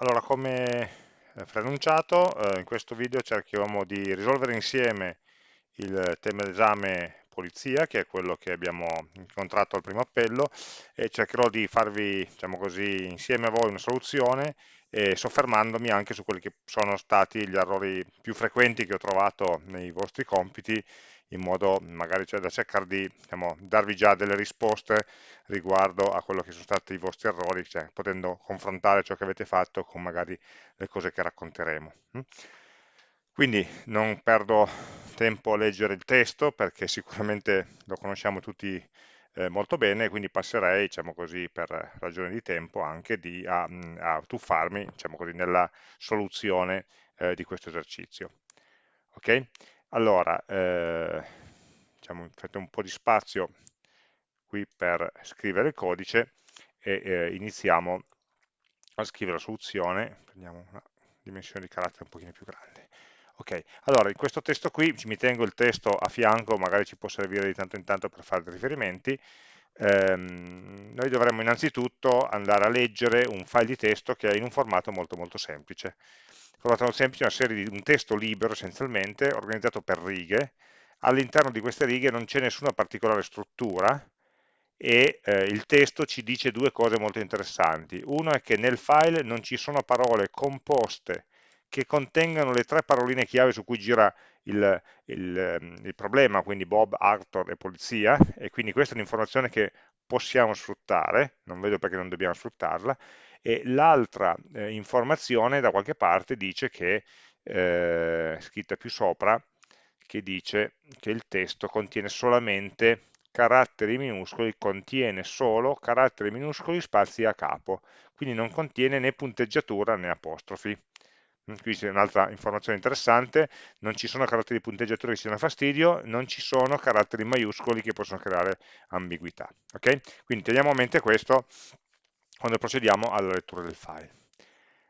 Allora, come eh, preannunciato, eh, in questo video cerchiamo di risolvere insieme il tema d'esame polizia, che è quello che abbiamo incontrato al primo appello, e cercherò di farvi, diciamo così, insieme a voi una soluzione, e soffermandomi anche su quelli che sono stati gli errori più frequenti che ho trovato nei vostri compiti, in modo magari cioè, da cercare di diciamo, darvi già delle risposte riguardo a quello che sono stati i vostri errori, cioè, potendo confrontare ciò che avete fatto con magari le cose che racconteremo. Mm? Quindi non perdo tempo a leggere il testo perché sicuramente lo conosciamo tutti eh, molto bene, quindi passerei, diciamo così, per ragioni di tempo anche di, a, a, tuffarmi, diciamo così, nella soluzione eh, di questo esercizio. Ok? Allora, eh, diciamo, fate un po' di spazio qui per scrivere il codice e eh, iniziamo a scrivere la soluzione, prendiamo una dimensione di carattere un pochino più grande. Ok, allora in questo testo qui mi tengo il testo a fianco, magari ci può servire di tanto in tanto per fare dei riferimenti. Ehm, noi dovremmo innanzitutto andare a leggere un file di testo che è in un formato molto molto semplice. Il formato molto semplice è una serie di un testo libero essenzialmente, organizzato per righe. All'interno di queste righe non c'è nessuna particolare struttura, e eh, il testo ci dice due cose molto interessanti. Uno è che nel file non ci sono parole composte che contengano le tre paroline chiave su cui gira il, il, il problema, quindi Bob, Arthur e polizia, e quindi questa è un'informazione che possiamo sfruttare, non vedo perché non dobbiamo sfruttarla, e l'altra eh, informazione da qualche parte dice che, eh, scritta più sopra, che dice che il testo contiene solamente caratteri minuscoli contiene solo caratteri minuscoli spazi a capo, quindi non contiene né punteggiatura né apostrofi. Qui c'è un'altra informazione interessante, non ci sono caratteri di punteggiatura che siano fastidio, non ci sono caratteri maiuscoli che possono creare ambiguità. Okay? Quindi teniamo a mente questo quando procediamo alla lettura del file.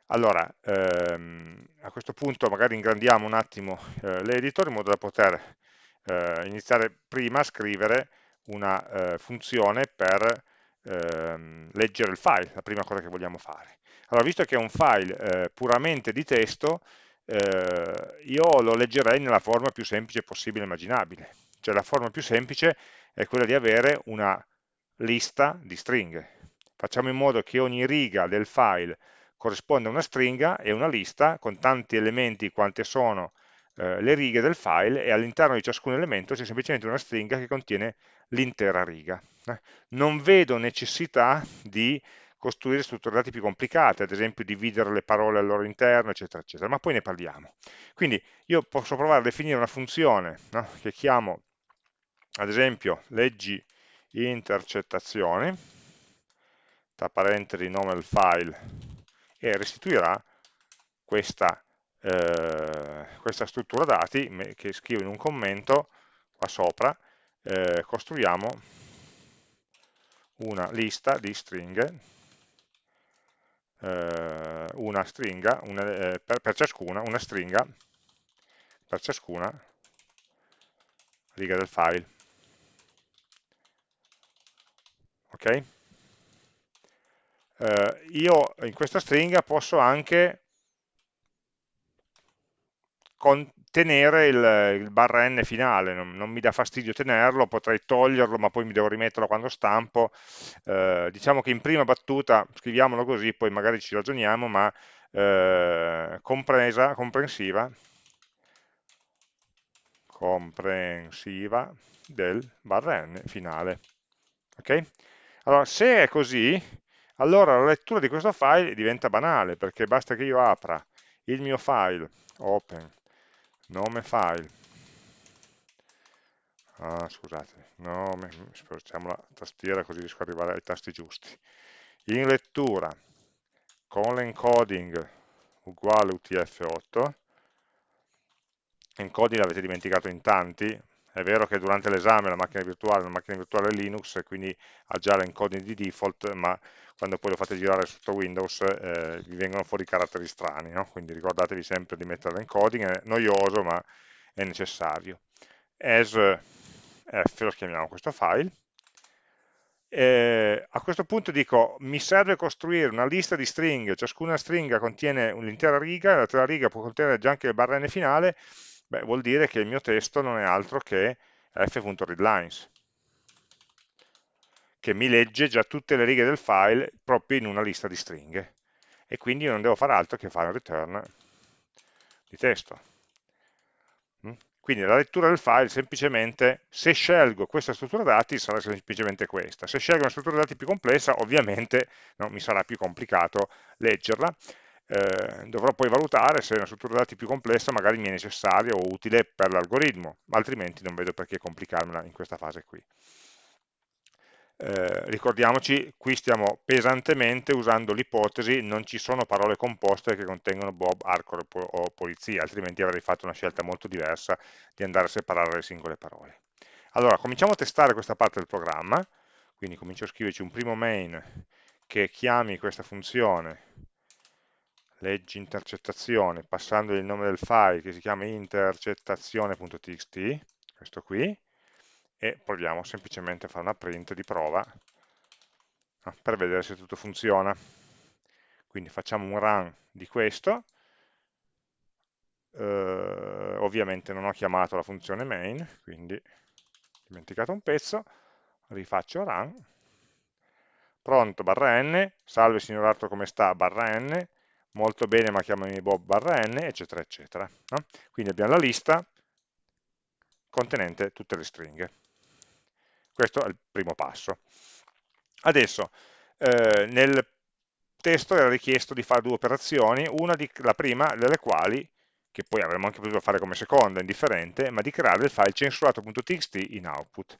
Allora, ehm, a questo punto magari ingrandiamo un attimo eh, l'editor in modo da poter eh, iniziare prima a scrivere una eh, funzione per ehm, leggere il file, la prima cosa che vogliamo fare. Allora, visto che è un file eh, puramente di testo, eh, io lo leggerei nella forma più semplice possibile e immaginabile. Cioè la forma più semplice è quella di avere una lista di stringhe. Facciamo in modo che ogni riga del file corrisponda a una stringa e una lista con tanti elementi quante sono eh, le righe del file e all'interno di ciascun elemento c'è semplicemente una stringa che contiene l'intera riga. Eh. Non vedo necessità di costruire strutture dati più complicate, ad esempio dividere le parole al loro interno, eccetera, eccetera, ma poi ne parliamo. Quindi io posso provare a definire una funzione no, che chiamo, ad esempio, leggi intercettazioni, tra parentesi nome del file, e restituirà questa eh, questa struttura dati che scrivo in un commento qua sopra, eh, costruiamo una lista di stringhe, eh, una stringa, una, eh, per, per ciascuna, una stringa per ciascuna riga del file. Ok? Uh, io in questa stringa posso anche tenere il, il, barra n finale, non, non, mi dà fastidio tenerlo, potrei toglierlo ma poi mi devo rimetterlo quando stampo, eh, diciamo che in prima battuta scriviamolo così, poi magari ci ragioniamo, ma eh, compresa, comprensiva, comprensiva del barra n finale. Ok? Allora, se è così, allora la lettura di questo file diventa banale, perché basta che io apra il mio file, open, nome file. Ah, scusate. Nome spostiamo la tastiera così riesco ad arrivare ai tasti giusti. In lettura con l'encoding uguale utf8 encoding l'avete dimenticato in tanti è vero che durante l'esame la macchina virtuale è una macchina virtuale Linux quindi ha già l'encoding di default ma quando poi lo fate girare sotto Windows eh, vi vengono fuori caratteri strani, no? quindi ricordatevi sempre di mettere l'encoding, è noioso ma è necessario. As f lo chiamiamo questo file, eh, a questo punto dico mi serve costruire una lista di stringhe, ciascuna stringa contiene un'intera riga, l'altra riga può contenere già anche il barra finale, beh, vuol dire che il mio testo non è altro che f.readlines, che mi legge già tutte le righe del file proprio in una lista di stringhe, e quindi io non devo fare altro che fare un return di testo. Mm? Quindi la lettura del file semplicemente, se scelgo questa struttura dati, sarà semplicemente questa. Se scelgo una struttura dati più complessa, ovviamente no, mi sarà più complicato leggerla. Eh, dovrò poi valutare se una struttura dati più complessa magari mi è necessaria o utile per l'algoritmo, altrimenti non vedo perché complicarmela in questa fase qui. Eh, ricordiamoci, qui stiamo pesantemente usando l'ipotesi non ci sono parole composte che contengono Bob, Arcor o Polizia, altrimenti avrei fatto una scelta molto diversa di andare a separare le singole parole. Allora, cominciamo a testare questa parte del programma, quindi comincio a scriverci un primo main che chiami questa funzione leggi intercettazione passando il nome del file che si chiama intercettazione.txt, questo qui, e proviamo semplicemente a fare una print di prova per vedere se tutto funziona. Quindi facciamo un run di questo, eh, ovviamente non ho chiamato la funzione main, quindi ho dimenticato un pezzo, rifaccio run, pronto barra n, salve signor Arto come sta? Barra n, molto bene ma chiamami Bob barra n, eccetera eccetera. No? Quindi abbiamo la lista contenente tutte le stringhe. Questo è il primo passo. Adesso, eh, nel testo era richiesto di fare due operazioni, una di, la prima delle quali, che poi avremmo anche potuto fare come seconda, indifferente, ma di creare il file censurato.txt in output.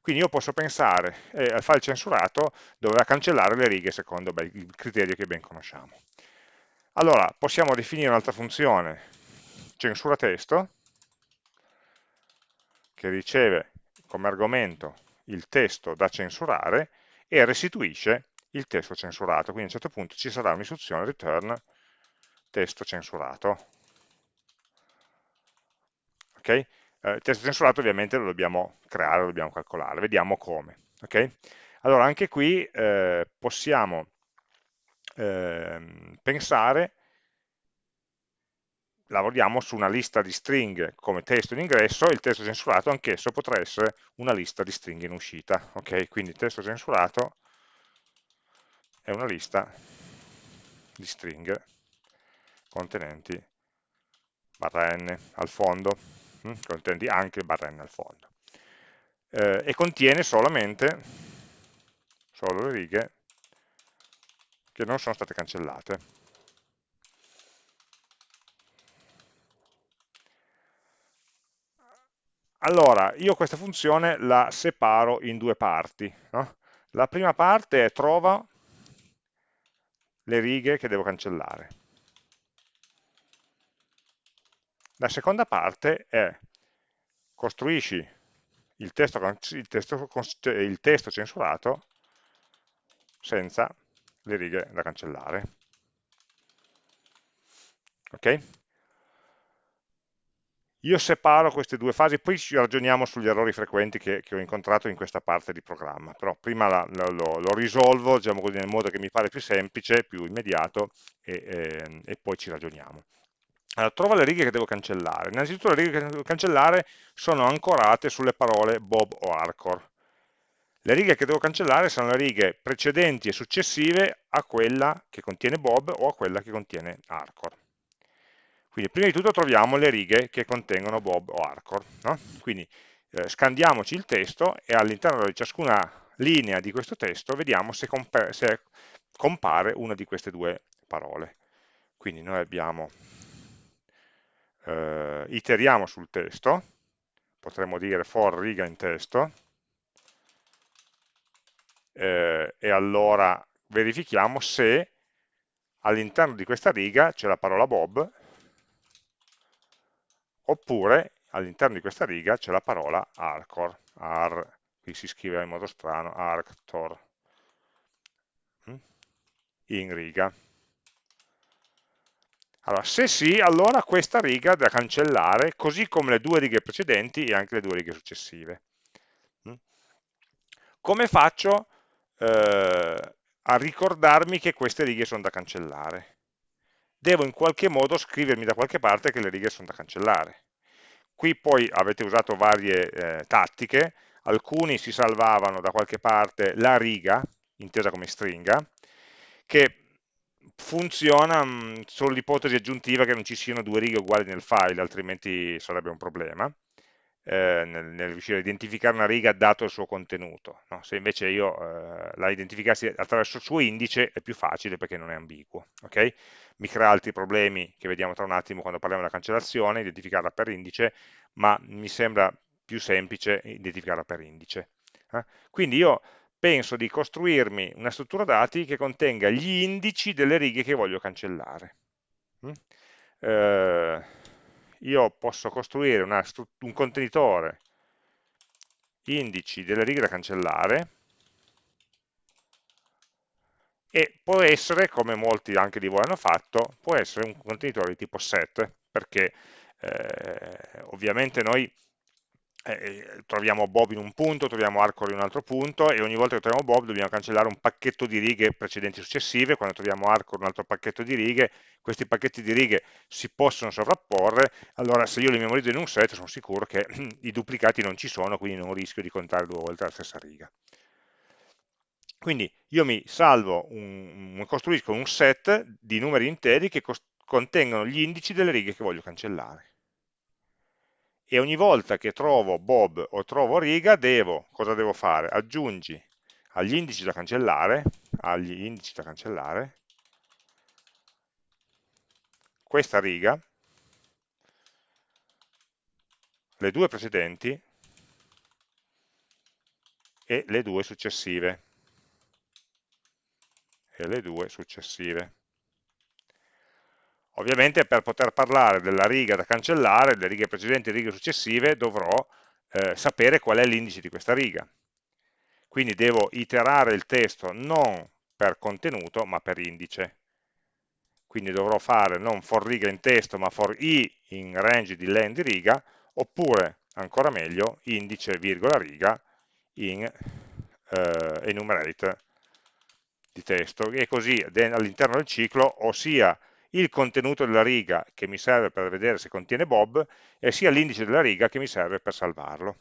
Quindi io posso pensare eh, al file censurato doveva cancellare le righe secondo beh, il criterio che ben conosciamo. Allora, possiamo definire un'altra funzione, censura testo, che riceve come argomento il testo da censurare e restituisce il testo censurato. Quindi a un certo punto ci sarà un'istruzione return testo censurato. Ok? Eh, il testo censurato ovviamente lo dobbiamo creare, lo dobbiamo calcolare, vediamo come. Okay? Allora anche qui eh, possiamo eh, pensare lavoriamo su una lista di stringhe come testo in ingresso e il testo censurato anch'esso potrà essere una lista di stringhe in uscita. Ok, quindi il testo censurato è una lista di stringhe contenenti barra n al fondo, hm, contenenti anche barra n al fondo. Eh, e contiene solamente solo le righe che non sono state cancellate. Allora, io questa funzione la separo in due parti. No? La prima parte è trova le righe che devo cancellare. La seconda parte è costruisci il testo, il testo, il testo censurato senza le righe da cancellare. Ok? Io separo queste due fasi, poi ci ragioniamo sugli errori frequenti che, che ho incontrato in questa parte di programma, però prima la, la, lo, lo, risolvo diciamo così, nel modo che mi pare più semplice, più immediato e, e, e poi ci ragioniamo. Allora, trova le righe che devo cancellare. Innanzitutto le righe che devo cancellare sono ancorate sulle parole Bob o Arcor. Le righe che devo cancellare sono le righe precedenti e successive a quella che contiene Bob o a quella che contiene Arcor. Quindi prima di tutto troviamo le righe che contengono Bob o Arcor. No? Quindi eh, scandiamoci il testo e all'interno di ciascuna linea di questo testo vediamo se, se compare una di queste due parole. Quindi noi abbiamo, eh, iteriamo sul testo, potremmo dire for riga in testo, eh, e allora verifichiamo se all'interno di questa riga c'è la parola Bob oppure all'interno di questa riga c'è la parola arcor, ar, qui si scrive in modo strano, arctor, mm? in riga. Allora, se sì, allora questa riga da cancellare, così come le due righe precedenti e anche le due righe successive. Mm? come faccio eh, a ricordarmi che queste righe sono da cancellare? Devo in qualche modo scrivermi da qualche parte che le righe sono da cancellare. Qui poi avete usato varie eh, tattiche, alcuni si salvavano da qualche parte la riga, intesa come stringa, che funziona mh, solo l'ipotesi aggiuntiva che non ci siano due righe uguali nel file, altrimenti sarebbe un problema eh, nel, nel, riuscire a identificare una riga dato il suo contenuto. No? Se invece io eh, la identificassi attraverso il suo indice è più facile perché non è ambiguo. Okay? Mi crea altri problemi che vediamo tra un attimo quando parliamo della cancellazione, identificarla per indice, ma mi sembra più semplice identificarla per indice. Eh? Quindi io penso di costruirmi una struttura dati che contenga gli indici delle righe che voglio cancellare. Mm? Io posso costruire una, un contenitore indici delle righe da cancellare e può essere, come molti anche di voi hanno fatto, può essere un contenitore di tipo set, perché eh, ovviamente noi eh, troviamo Bob in un punto, troviamo Arcore in un altro punto e ogni volta che troviamo Bob dobbiamo cancellare un pacchetto di righe precedenti e successive, quando troviamo Arcore un altro pacchetto di righe, questi pacchetti di righe si possono sovrapporre, allora se io li memorizzo in un set sono sicuro che i duplicati non ci sono, quindi non rischio di contare due volte la stessa riga. Quindi io mi salvo, un, costruisco un set di numeri interi che contengono gli indici delle righe che voglio cancellare e ogni volta che trovo Bob o trovo riga devo, cosa devo fare? Aggiungi agli indici da cancellare, agli indici da cancellare, questa riga, le due precedenti e le due successive. E le due successive. Ovviamente per poter parlare della riga da cancellare, delle righe precedenti e righe successive, dovrò eh, sapere qual è l'indice di questa riga. Quindi devo iterare il testo non per contenuto, ma per indice. Quindi dovrò fare non for riga in testo, ma for i in range di len di riga, oppure, ancora meglio, indice, virgola, riga in eh, enumerate di testo. E così all'interno del ciclo, ossia il contenuto della riga che mi serve per vedere se contiene Bob e sia l'indice della riga che mi serve per salvarlo.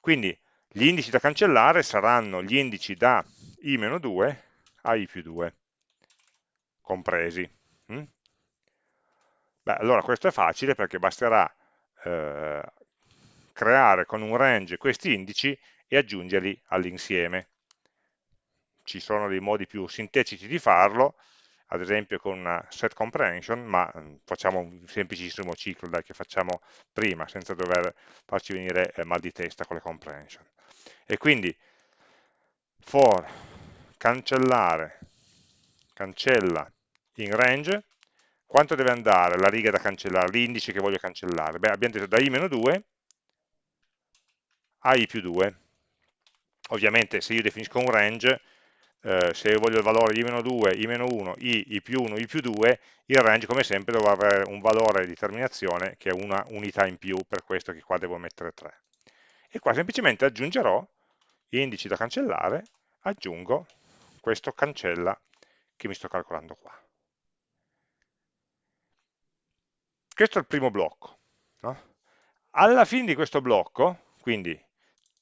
Quindi gli indici da cancellare saranno gli indici da i-2 a i più 2, compresi. Mm? Beh, allora questo è facile perché basterà eh, creare con un range questi indici e aggiungerli all'insieme. Ci sono dei modi più sintetici di farlo, ad esempio con una set comprehension, ma mm, facciamo un semplicissimo ciclo dai, che facciamo prima, senza dover farci venire eh, mal di testa con le comprehension. E quindi for cancellare, cancella in range, quanto deve andare la riga da cancellare, l'indice che voglio cancellare? Beh, abbiamo detto da i-2 a i più 2. Ovviamente se io definisco un range, eh, se voglio il valore i-2, i-1, i, i più 1, i più 2, il range come sempre dovrà avere un valore di terminazione che è una unità in più, per questo che qua devo mettere 3. E qua semplicemente aggiungerò indici da cancellare, aggiungo questo cancella che mi sto calcolando qua. Questo è il primo blocco. No? Alla fine di questo blocco, quindi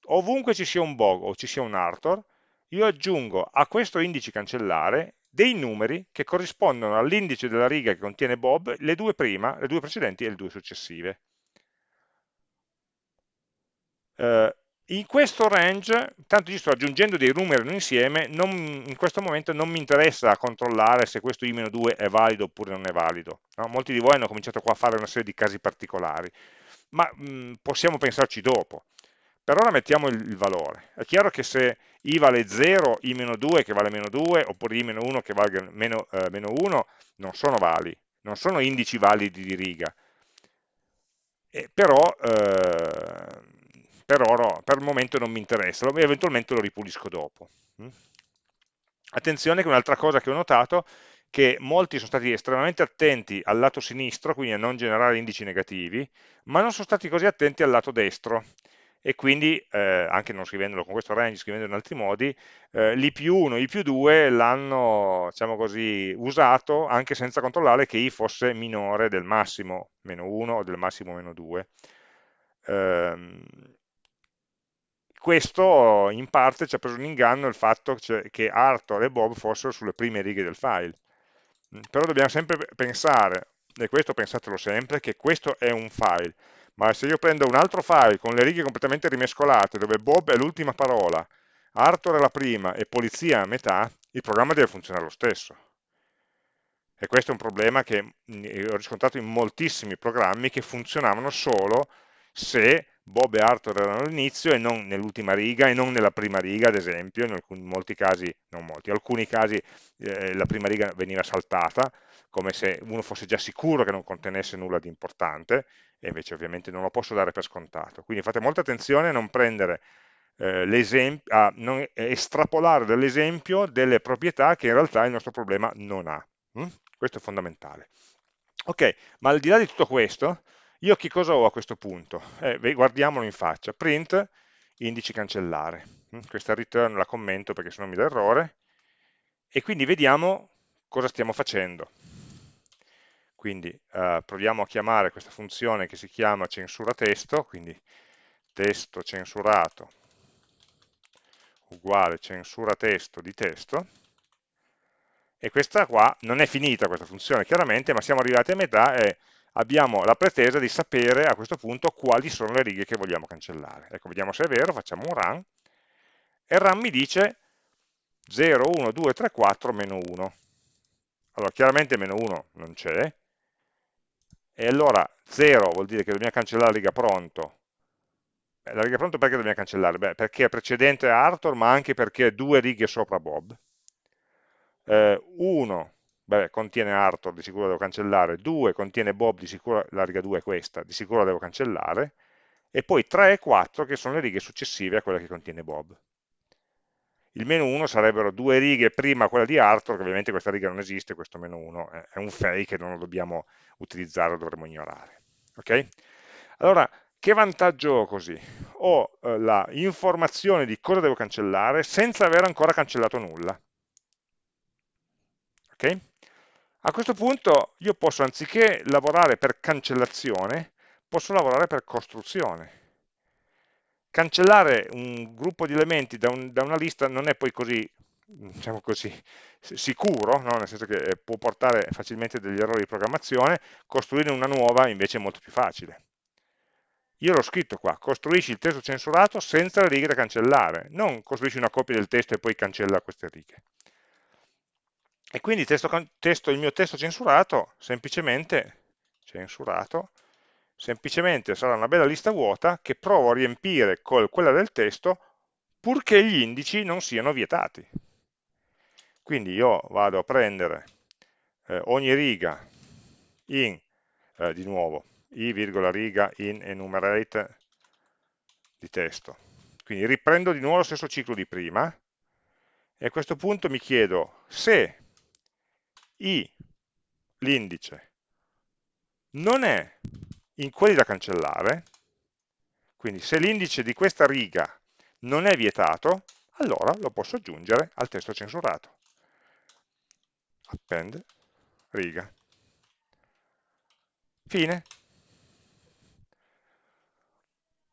ovunque ci sia un bog o ci sia un Arthur, io aggiungo a questo indice cancellare dei numeri che corrispondono all'indice della riga che contiene Bob, le due prima, le due precedenti e le due successive. Eh, in questo range, tanto io sto aggiungendo dei numeri in insieme, non, in questo momento non mi interessa controllare se questo i-2 è valido oppure non è valido. No? Molti di voi hanno cominciato qua a fare una serie di casi particolari, ma mh, possiamo pensarci dopo. Per ora mettiamo il, il valore. È chiaro che se i vale 0, i meno 2 che vale meno 2, oppure i meno 1 che vale meno, eh, meno 1, non sono vali, non sono indici validi di riga. E però, eh, per, ora, per il momento non mi interessa, eventualmente lo ripulisco dopo. Mm? Attenzione che un'altra cosa che ho notato che molti sono stati estremamente attenti al lato sinistro, quindi a non generare indici negativi, ma non sono stati così attenti al lato destro e quindi, eh, anche non scrivendolo con questo range, scrivendolo in altri modi, eh, l'i più 1 e i più 2 l'hanno, diciamo così, usato anche senza controllare che i fosse minore del massimo meno 1 o del massimo meno 2. Eh, questo in parte ci ha preso in inganno il fatto che Arthur e Bob fossero sulle prime righe del file. Però dobbiamo sempre pensare, e questo pensatelo sempre, che questo è un file, ma se io prendo un altro file con le righe completamente rimescolate, dove Bob è l'ultima parola, Arthur è la prima e polizia a metà, il programma deve funzionare lo stesso. E questo è un problema che ho riscontrato in moltissimi programmi che funzionavano solo se Bob e Arthur erano all'inizio e non nell'ultima riga e non nella prima riga, ad esempio, in, alcuni, molti casi, non molti, in alcuni casi eh, la prima riga veniva saltata, come se uno fosse già sicuro che non contenesse nulla di importante, e invece ovviamente non lo posso dare per scontato. Quindi fate molta attenzione a non prendere eh, a non estrapolare dall'esempio delle proprietà che in realtà il nostro problema non ha. Mm? Questo è fondamentale. Ok, ma al di là di tutto questo, io che cosa ho a questo punto? Eh, guardiamolo in faccia. Print, indici cancellare. Mm? Questa return la commento perché se no mi dà errore. E quindi vediamo cosa stiamo facendo. Quindi eh, proviamo a chiamare questa funzione che si chiama censura testo, quindi testo censurato uguale censura testo di testo, e questa qua non è finita questa funzione chiaramente, ma siamo arrivati a metà e abbiamo la pretesa di sapere a questo punto quali sono le righe che vogliamo cancellare. Ecco, vediamo se è vero, facciamo un run, e il run mi dice 0, 1, 2, 3, 4, meno 1. Allora, chiaramente meno 1 non c'è, e allora 0 vuol dire che dobbiamo cancellare la riga pronto. La riga pronto perché dobbiamo cancellare? Beh, perché è precedente a Arthur, ma anche perché è due righe sopra Bob. 1 eh, contiene Arthur, di sicuro devo cancellare, 2 contiene Bob, di sicuro la riga 2 è questa, di sicuro la devo cancellare, e poi 3 e 4 che sono le righe successive a quella che contiene Bob il meno 1 sarebbero due righe prima quella di Arthur, che ovviamente questa riga non esiste, questo meno 1 è un fake non lo dobbiamo utilizzare, lo dovremmo ignorare. Ok? Allora, che vantaggio ho così? Ho eh, la informazione di cosa devo cancellare senza aver ancora cancellato nulla. Ok? A questo punto io posso, anziché lavorare per cancellazione, posso lavorare per costruzione cancellare un gruppo di elementi da, un, da una lista non è poi così, diciamo così sicuro, no? nel senso che eh, può portare facilmente degli errori di programmazione, costruire una nuova invece è molto più facile. Io l'ho scritto qua, costruisci il testo censurato senza le righe da cancellare, non costruisci una copia del testo e poi cancella queste righe. E quindi testo, testo, il mio testo censurato, semplicemente censurato, semplicemente sarà una bella lista vuota che provo a riempire con quella del testo purché gli indici non siano vietati. Quindi io vado a prendere eh, ogni riga in, eh, di nuovo, i virgola riga in enumerate di testo. Quindi riprendo di nuovo lo stesso ciclo di prima e a questo punto mi chiedo se i, l'indice, non è in quelli da cancellare, quindi se l'indice di questa riga non è vietato, allora lo posso aggiungere al testo censurato. Append riga. Fine.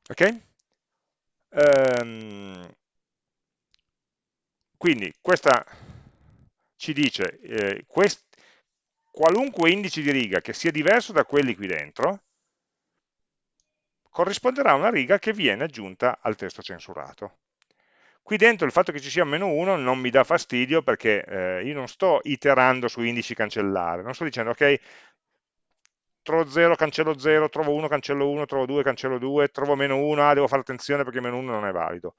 Ok? Ehm, quindi questa ci dice eh, quest, qualunque indice di riga che sia diverso da quelli qui dentro, corrisponderà a una riga che viene aggiunta al testo censurato. Qui dentro il fatto che ci sia meno 1 non mi dà fastidio perché eh, io non sto iterando su indici cancellare, non sto dicendo ok, trovo 0, cancello 0, trovo 1, cancello 1, trovo 2, cancello 2, trovo meno 1, ah, devo fare attenzione perché meno 1 non è valido.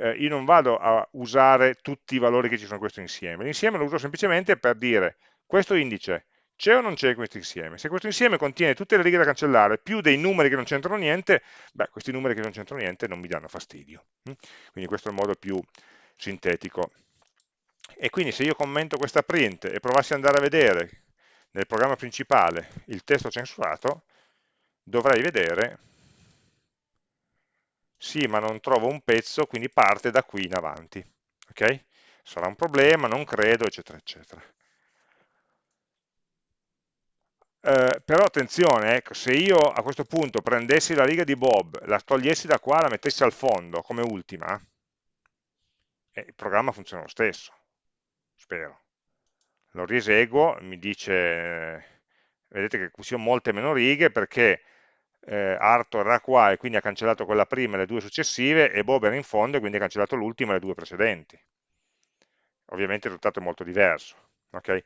Eh, io non vado a usare tutti i valori che ci sono in questo insieme, l'insieme lo uso semplicemente per dire questo indice c'è o non c'è questo insieme? Se questo insieme contiene tutte le righe da cancellare più dei numeri che non c'entrano niente, beh, questi numeri che non c'entrano niente non mi danno fastidio. Hm? Quindi questo è il modo più sintetico. E quindi se io commento questa print e provassi ad andare a vedere nel programma principale il testo censurato, dovrei vedere sì ma non trovo un pezzo, quindi parte da qui in avanti. Ok? Sarà un problema, non credo, eccetera, eccetera. Eh, però attenzione, ecco, se io a questo punto prendessi la riga di Bob, la togliessi da qua, la mettessi al fondo come ultima, eh, il programma funziona lo stesso, spero. Lo rieseguo, mi dice, vedete che qui sono molte meno righe perché eh, Arthur era qua e quindi ha cancellato quella prima e le due successive e Bob era in fondo e quindi ha cancellato l'ultima e le due precedenti. Ovviamente il risultato è molto diverso. Okay?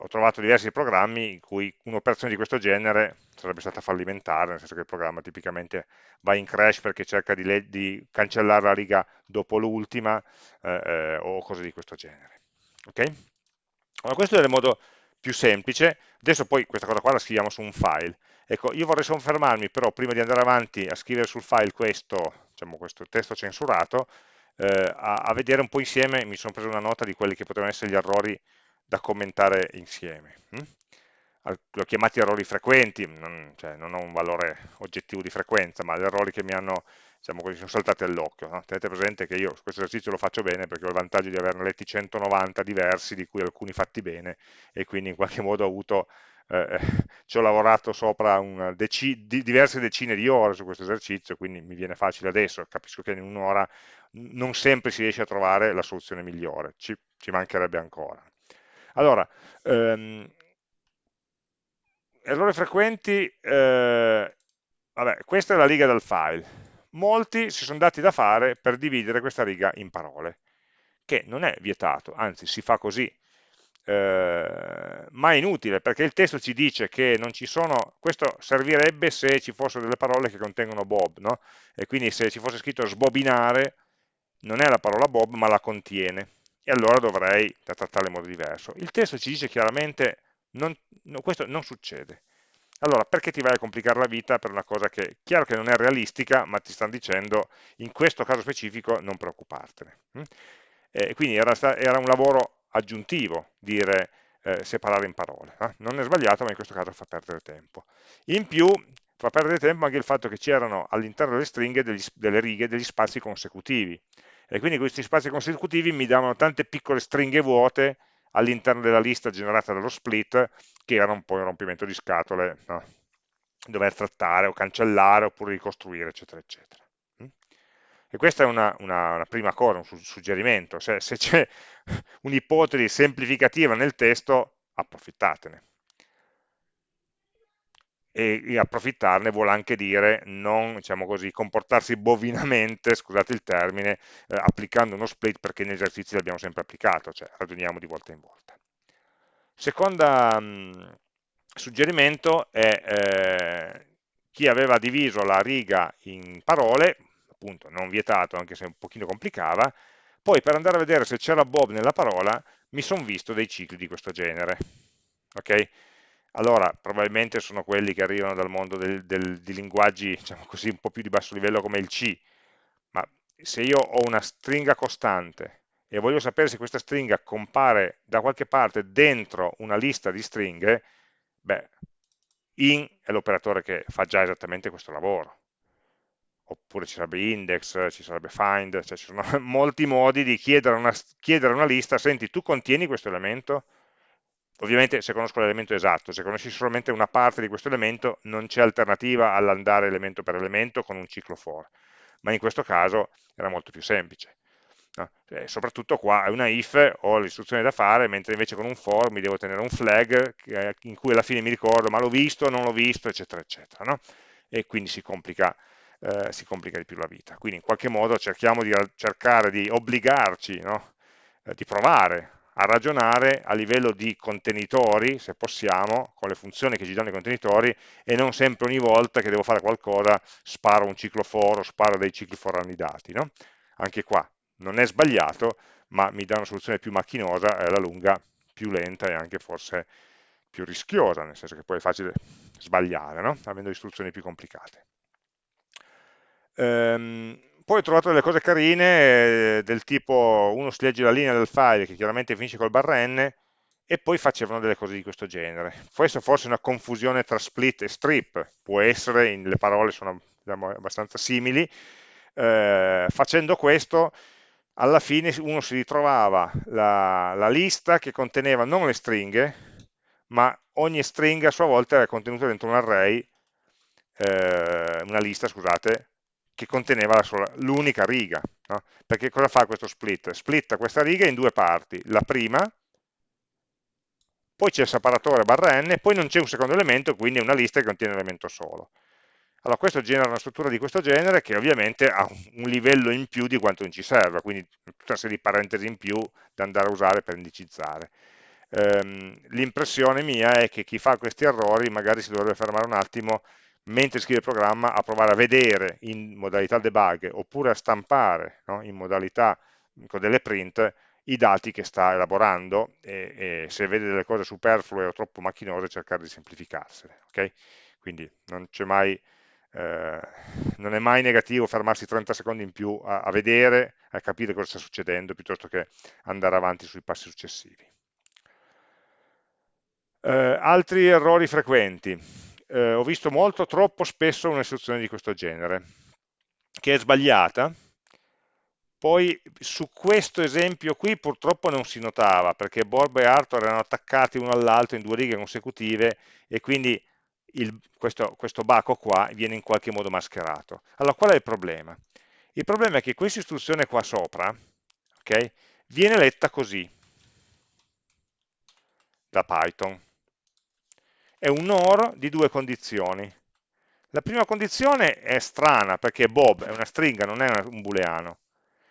ho trovato diversi programmi in cui un'operazione di questo genere sarebbe stata fallimentare, nel senso che il programma tipicamente va in crash perché cerca di, di cancellare la riga dopo l'ultima eh, eh, o cose di questo genere. Okay? Allora, questo è il modo più semplice, adesso poi questa cosa qua la scriviamo su un file. Ecco, io vorrei soffermarmi però prima di andare avanti a scrivere sul file questo, diciamo, questo testo censurato, eh, a, a vedere un po' insieme, mi sono preso una nota di quelli che potevano essere gli errori da commentare insieme. Hm? L'ho chiamati errori frequenti, non, cioè, non, ho un valore oggettivo di frequenza, ma gli errori che mi hanno, diciamo così, sono saltati all'occhio. No? Tenete presente che io questo esercizio lo faccio bene perché ho il vantaggio di averne letti 190 diversi, di cui alcuni fatti bene, e quindi in qualche modo ho avuto eh, ci ho lavorato sopra deci, di, diverse decine di ore su questo esercizio, quindi mi viene facile adesso, capisco che in un'ora non sempre si riesce a trovare la soluzione migliore, ci, ci mancherebbe ancora. Allora, ehm, errori frequenti, eh, vabbè, questa è la riga del file. Molti si sono dati da fare per dividere questa riga in parole, che non è vietato, anzi si fa così, eh, ma è inutile perché il testo ci dice che non ci sono, questo servirebbe se ci fossero delle parole che contengono Bob, no? e quindi se ci fosse scritto sbobinare, non è la parola Bob ma la contiene, e allora dovrei trattarla in modo diverso. Il testo ci dice chiaramente non, no, questo non succede. Allora, perché ti vai a complicare la vita per una cosa che, chiaro che non è realistica, ma ti stanno dicendo, in questo caso specifico, non preoccupartene. Mm? Eh, quindi era, era, un lavoro aggiuntivo dire eh, separare in parole. Eh? Non è sbagliato, ma in questo caso fa perdere tempo. In più, fa perdere tempo anche il fatto che c'erano all'interno delle stringhe, degli, delle righe, degli spazi consecutivi e quindi questi spazi consecutivi mi davano tante piccole stringhe vuote all'interno della lista generata dallo split che era un po' un rompimento di scatole no? dover trattare o cancellare oppure ricostruire eccetera eccetera. E questa è una, una, una prima cosa, un suggerimento. Se, se c'è un'ipotesi semplificativa nel testo approfittatene e, e approfittarne vuole anche dire non, diciamo così, comportarsi bovinamente, scusate il termine, eh, applicando uno split perché in esercizi l'abbiamo sempre applicato, cioè ragioniamo di volta in volta. Secondo suggerimento è eh, chi aveva diviso la riga in parole, appunto non vietato anche se un pochino complicava, poi per andare a vedere se c'era Bob nella parola mi sono visto dei cicli di questo genere. Okay? Allora probabilmente sono quelli che arrivano dal mondo del, del, di linguaggi diciamo così, un po' più di basso livello come il C, ma se io ho una stringa costante e voglio sapere se questa stringa compare da qualche parte dentro una lista di stringhe, beh, in è l'operatore che fa già esattamente questo lavoro. Oppure ci sarebbe index, ci sarebbe find, cioè ci sono molti modi di chiedere una, chiedere una lista, senti, tu contieni questo elemento? Ovviamente se conosco l'elemento esatto, se conosci solamente una parte di questo elemento non c'è alternativa all'andare elemento per elemento con un ciclo for, ma in questo caso era molto più semplice. No? E soprattutto qua è una if, ho l'istruzione da fare, mentre invece con un for mi devo tenere un flag in cui alla fine mi ricordo ma l'ho visto, non l'ho visto, eccetera, eccetera. No? E quindi si complica, eh, si complica, di più la vita. Quindi in qualche modo cerchiamo di cercare di obbligarci, no? eh, di provare a ragionare a livello di contenitori, se possiamo, con le funzioni che ci danno i contenitori, e non sempre ogni volta che devo fare qualcosa sparo un ciclo for o sparo dei cicli for annidati. No? Anche qua non è sbagliato, ma mi dà una soluzione più macchinosa e alla lunga più lenta e anche forse più rischiosa, nel senso che poi è facile sbagliare, no? avendo istruzioni più complicate. Ehm, poi ho trovato delle cose carine eh, del tipo uno si legge la linea del file che chiaramente finisce col barra n e poi facevano delle cose di questo genere. Questo forse è una confusione tra split e strip, può essere, le parole sono siamo abbastanza simili, eh, facendo questo alla fine uno si ritrovava la, la lista che conteneva non le stringhe, ma ogni stringa a sua volta era contenuta dentro un array, eh, una lista, scusate, che conteneva l'unica riga. No? Perché cosa fa questo split? Splitta questa riga in due parti. La prima, poi c'è il separatore barra n, poi non c'è un secondo elemento, quindi è una lista che contiene un elemento solo. Allora questo genera una struttura di questo genere che ovviamente ha un livello in più di quanto non ci serve, quindi tutta una serie di parentesi in più da andare a usare per indicizzare. Ehm, L'impressione mia è che chi fa questi errori magari si dovrebbe fermare un attimo mentre scrive il programma a provare a vedere in modalità debug oppure a stampare no, in modalità con delle print i dati che sta elaborando e, e, se vede delle cose superflue o troppo macchinose cercare di semplificarsele. Okay? Quindi non mai eh, non è mai negativo fermarsi 30 secondi in più a, a, vedere, a capire cosa sta succedendo, piuttosto che andare avanti sui passi successivi. Eh, altri errori frequenti. Eh, ho visto molto, troppo spesso un'istruzione di questo genere, che è sbagliata, poi su questo esempio qui purtroppo non si notava, perché Borb e Arthur erano attaccati uno all'altro in due righe consecutive e quindi il, questo, questo baco qua viene in qualche modo mascherato. Allora, qual è il problema? Il problema è che questa istruzione qua sopra okay, viene letta così da Python. È un OR di due condizioni. La prima condizione è strana perché Bob è una stringa, non è un booleano.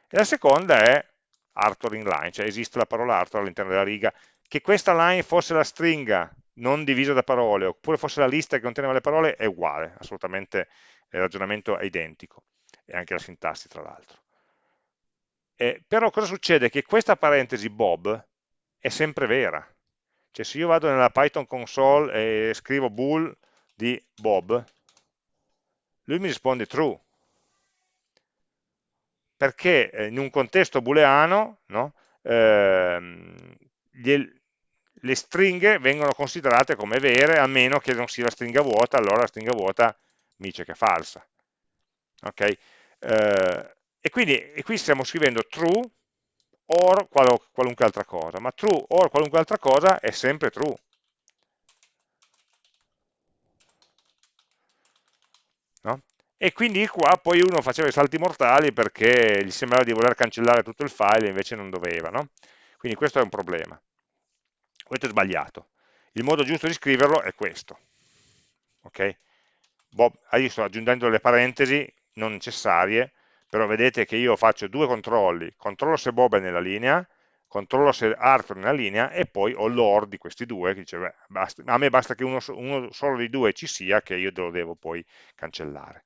E la seconda è Arthur in line, cioè esiste la parola Arthur all'interno della riga. Che questa line fosse la stringa non divisa da parole, oppure fosse la lista che conteneva le parole, è uguale, assolutamente il ragionamento è identico, e anche la sintassi tra l'altro. Eh, però cosa succede? Che questa parentesi Bob è sempre vera. Cioè se io vado nella Python console e scrivo bool di Bob, lui mi risponde true. Perché eh, in un contesto booleano no, ehm, le stringhe vengono considerate come vere a meno che non sia la stringa vuota, allora la stringa vuota mi dice che è falsa. Ok? Eh, e quindi e qui stiamo scrivendo true or qualunque altra cosa, ma true or qualunque altra cosa è sempre true. No? E quindi qua poi uno faceva i salti mortali perché gli sembrava di voler cancellare tutto il file e invece non doveva. No? Quindi questo è un problema questo è sbagliato. Il modo giusto di scriverlo è questo. Ok? Bob, sto aggiungendo le parentesi non necessarie, però vedete che io faccio due controlli, controllo se Bob è nella linea, controllo se Arthur è nella linea e poi ho l'or di questi due, che dice, beh, basta, a me basta che uno, uno, solo dei due ci sia, che io lo devo poi cancellare.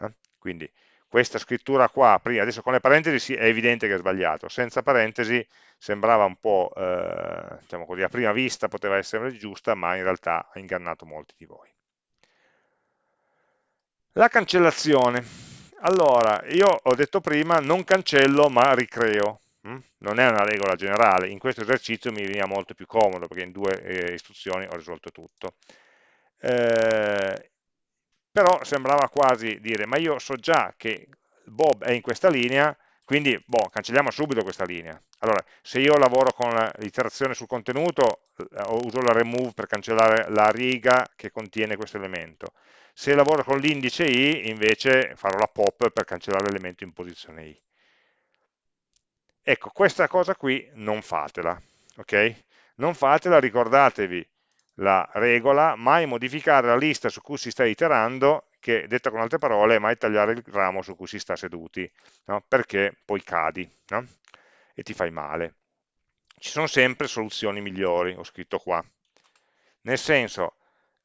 Eh? Quindi questa scrittura qua, adesso con le parentesi è evidente che è sbagliato, senza parentesi sembrava un po', eh, diciamo così, a prima vista poteva essere giusta, ma in realtà ha ingannato molti di voi. La cancellazione. Allora, io ho detto prima, non cancello ma ricreo. Hm? Non è una regola generale, in questo esercizio mi veniva molto più comodo perché in due eh, istruzioni ho risolto tutto. Eh, però sembrava quasi dire, ma io so già che Bob è in questa linea, quindi boh, cancelliamo subito questa linea. Allora, se io lavoro con l'iterazione sul contenuto, eh, uso la remove per cancellare la riga che contiene questo elemento. Se lavoro con l'indice i, invece farò la pop per cancellare l'elemento in posizione i. Ecco, questa cosa qui non fatela, ok? Non fatela, ricordatevi la regola, mai modificare la lista su cui si sta iterando, che detta con altre parole, mai tagliare il ramo su cui si sta seduti, no? perché poi cadi no? e ti fai male. Ci sono sempre soluzioni migliori, ho scritto qua. Nel senso,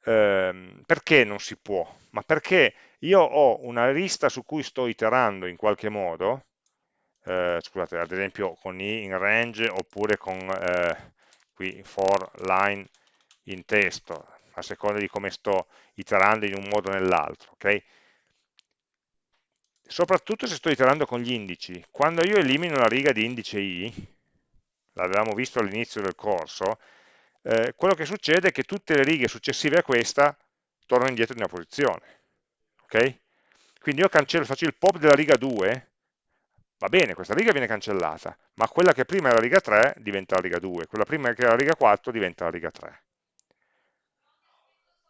ehm, perché non si può? Ma perché io ho una lista su cui sto iterando in qualche modo, eh, scusate, ad esempio con i in range oppure con eh, qui for line in testo, a seconda di come sto iterando in un modo o nell'altro. Okay? Soprattutto se sto iterando con gli indici. Quando io elimino la riga di indice i, l'avevamo visto all'inizio del corso, eh, quello che succede è che tutte le righe successive a questa tornano indietro di una posizione. Okay? Quindi io cancello, faccio il pop della riga 2, va bene, questa riga viene cancellata, ma quella che prima era la riga 3 diventa la riga 2, quella prima che era la riga 4 diventa la riga 3.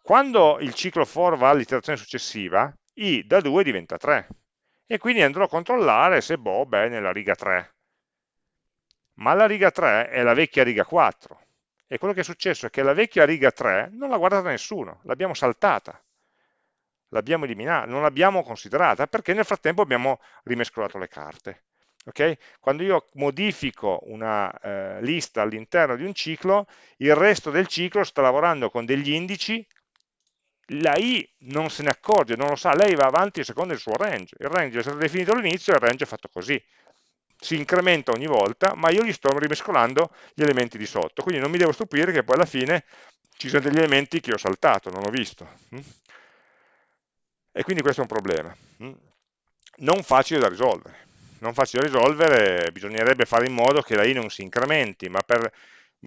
Quando il ciclo for va all'iterazione successiva, i da 2 diventa 3, e quindi andrò a controllare se Bob è nella riga 3. Ma la riga 3 è la vecchia riga 4, e quello che è successo è che la vecchia riga 3 non l'ha guardata nessuno, l'abbiamo saltata, l'abbiamo eliminata, non l'abbiamo considerata, perché nel frattempo abbiamo rimescolato le carte. Okay? Quando io modifico una eh, lista all'interno di un ciclo, il resto del ciclo sta lavorando con degli indici, la i non se ne accorge, non lo sa, lei va avanti secondo il suo range, il range è stato definito all'inizio e il range è fatto così, si incrementa ogni volta, ma io gli sto rimescolando gli elementi di sotto, quindi non mi devo stupire che poi alla fine ci sono degli elementi che ho saltato, non ho visto. Mm? E quindi questo è un problema. Mm? Non facile da risolvere. Non facile da risolvere, bisognerebbe fare in modo che la i non si incrementi, ma per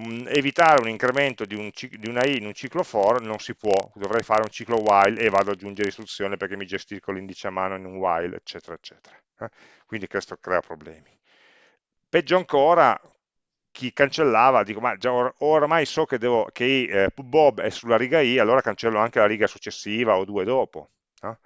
mm, evitare un incremento di, un, di, una i in un ciclo for non si può, dovrei fare un ciclo while e vado ad aggiungere istruzione perché mi gestisco l'indice a mano in un while, eccetera, eccetera. Eh? Quindi questo crea problemi. Peggio ancora, chi cancellava, dico, ma già or ormai so che, devo, che eh, Bob è sulla riga i, allora cancello anche la riga successiva o due dopo. No?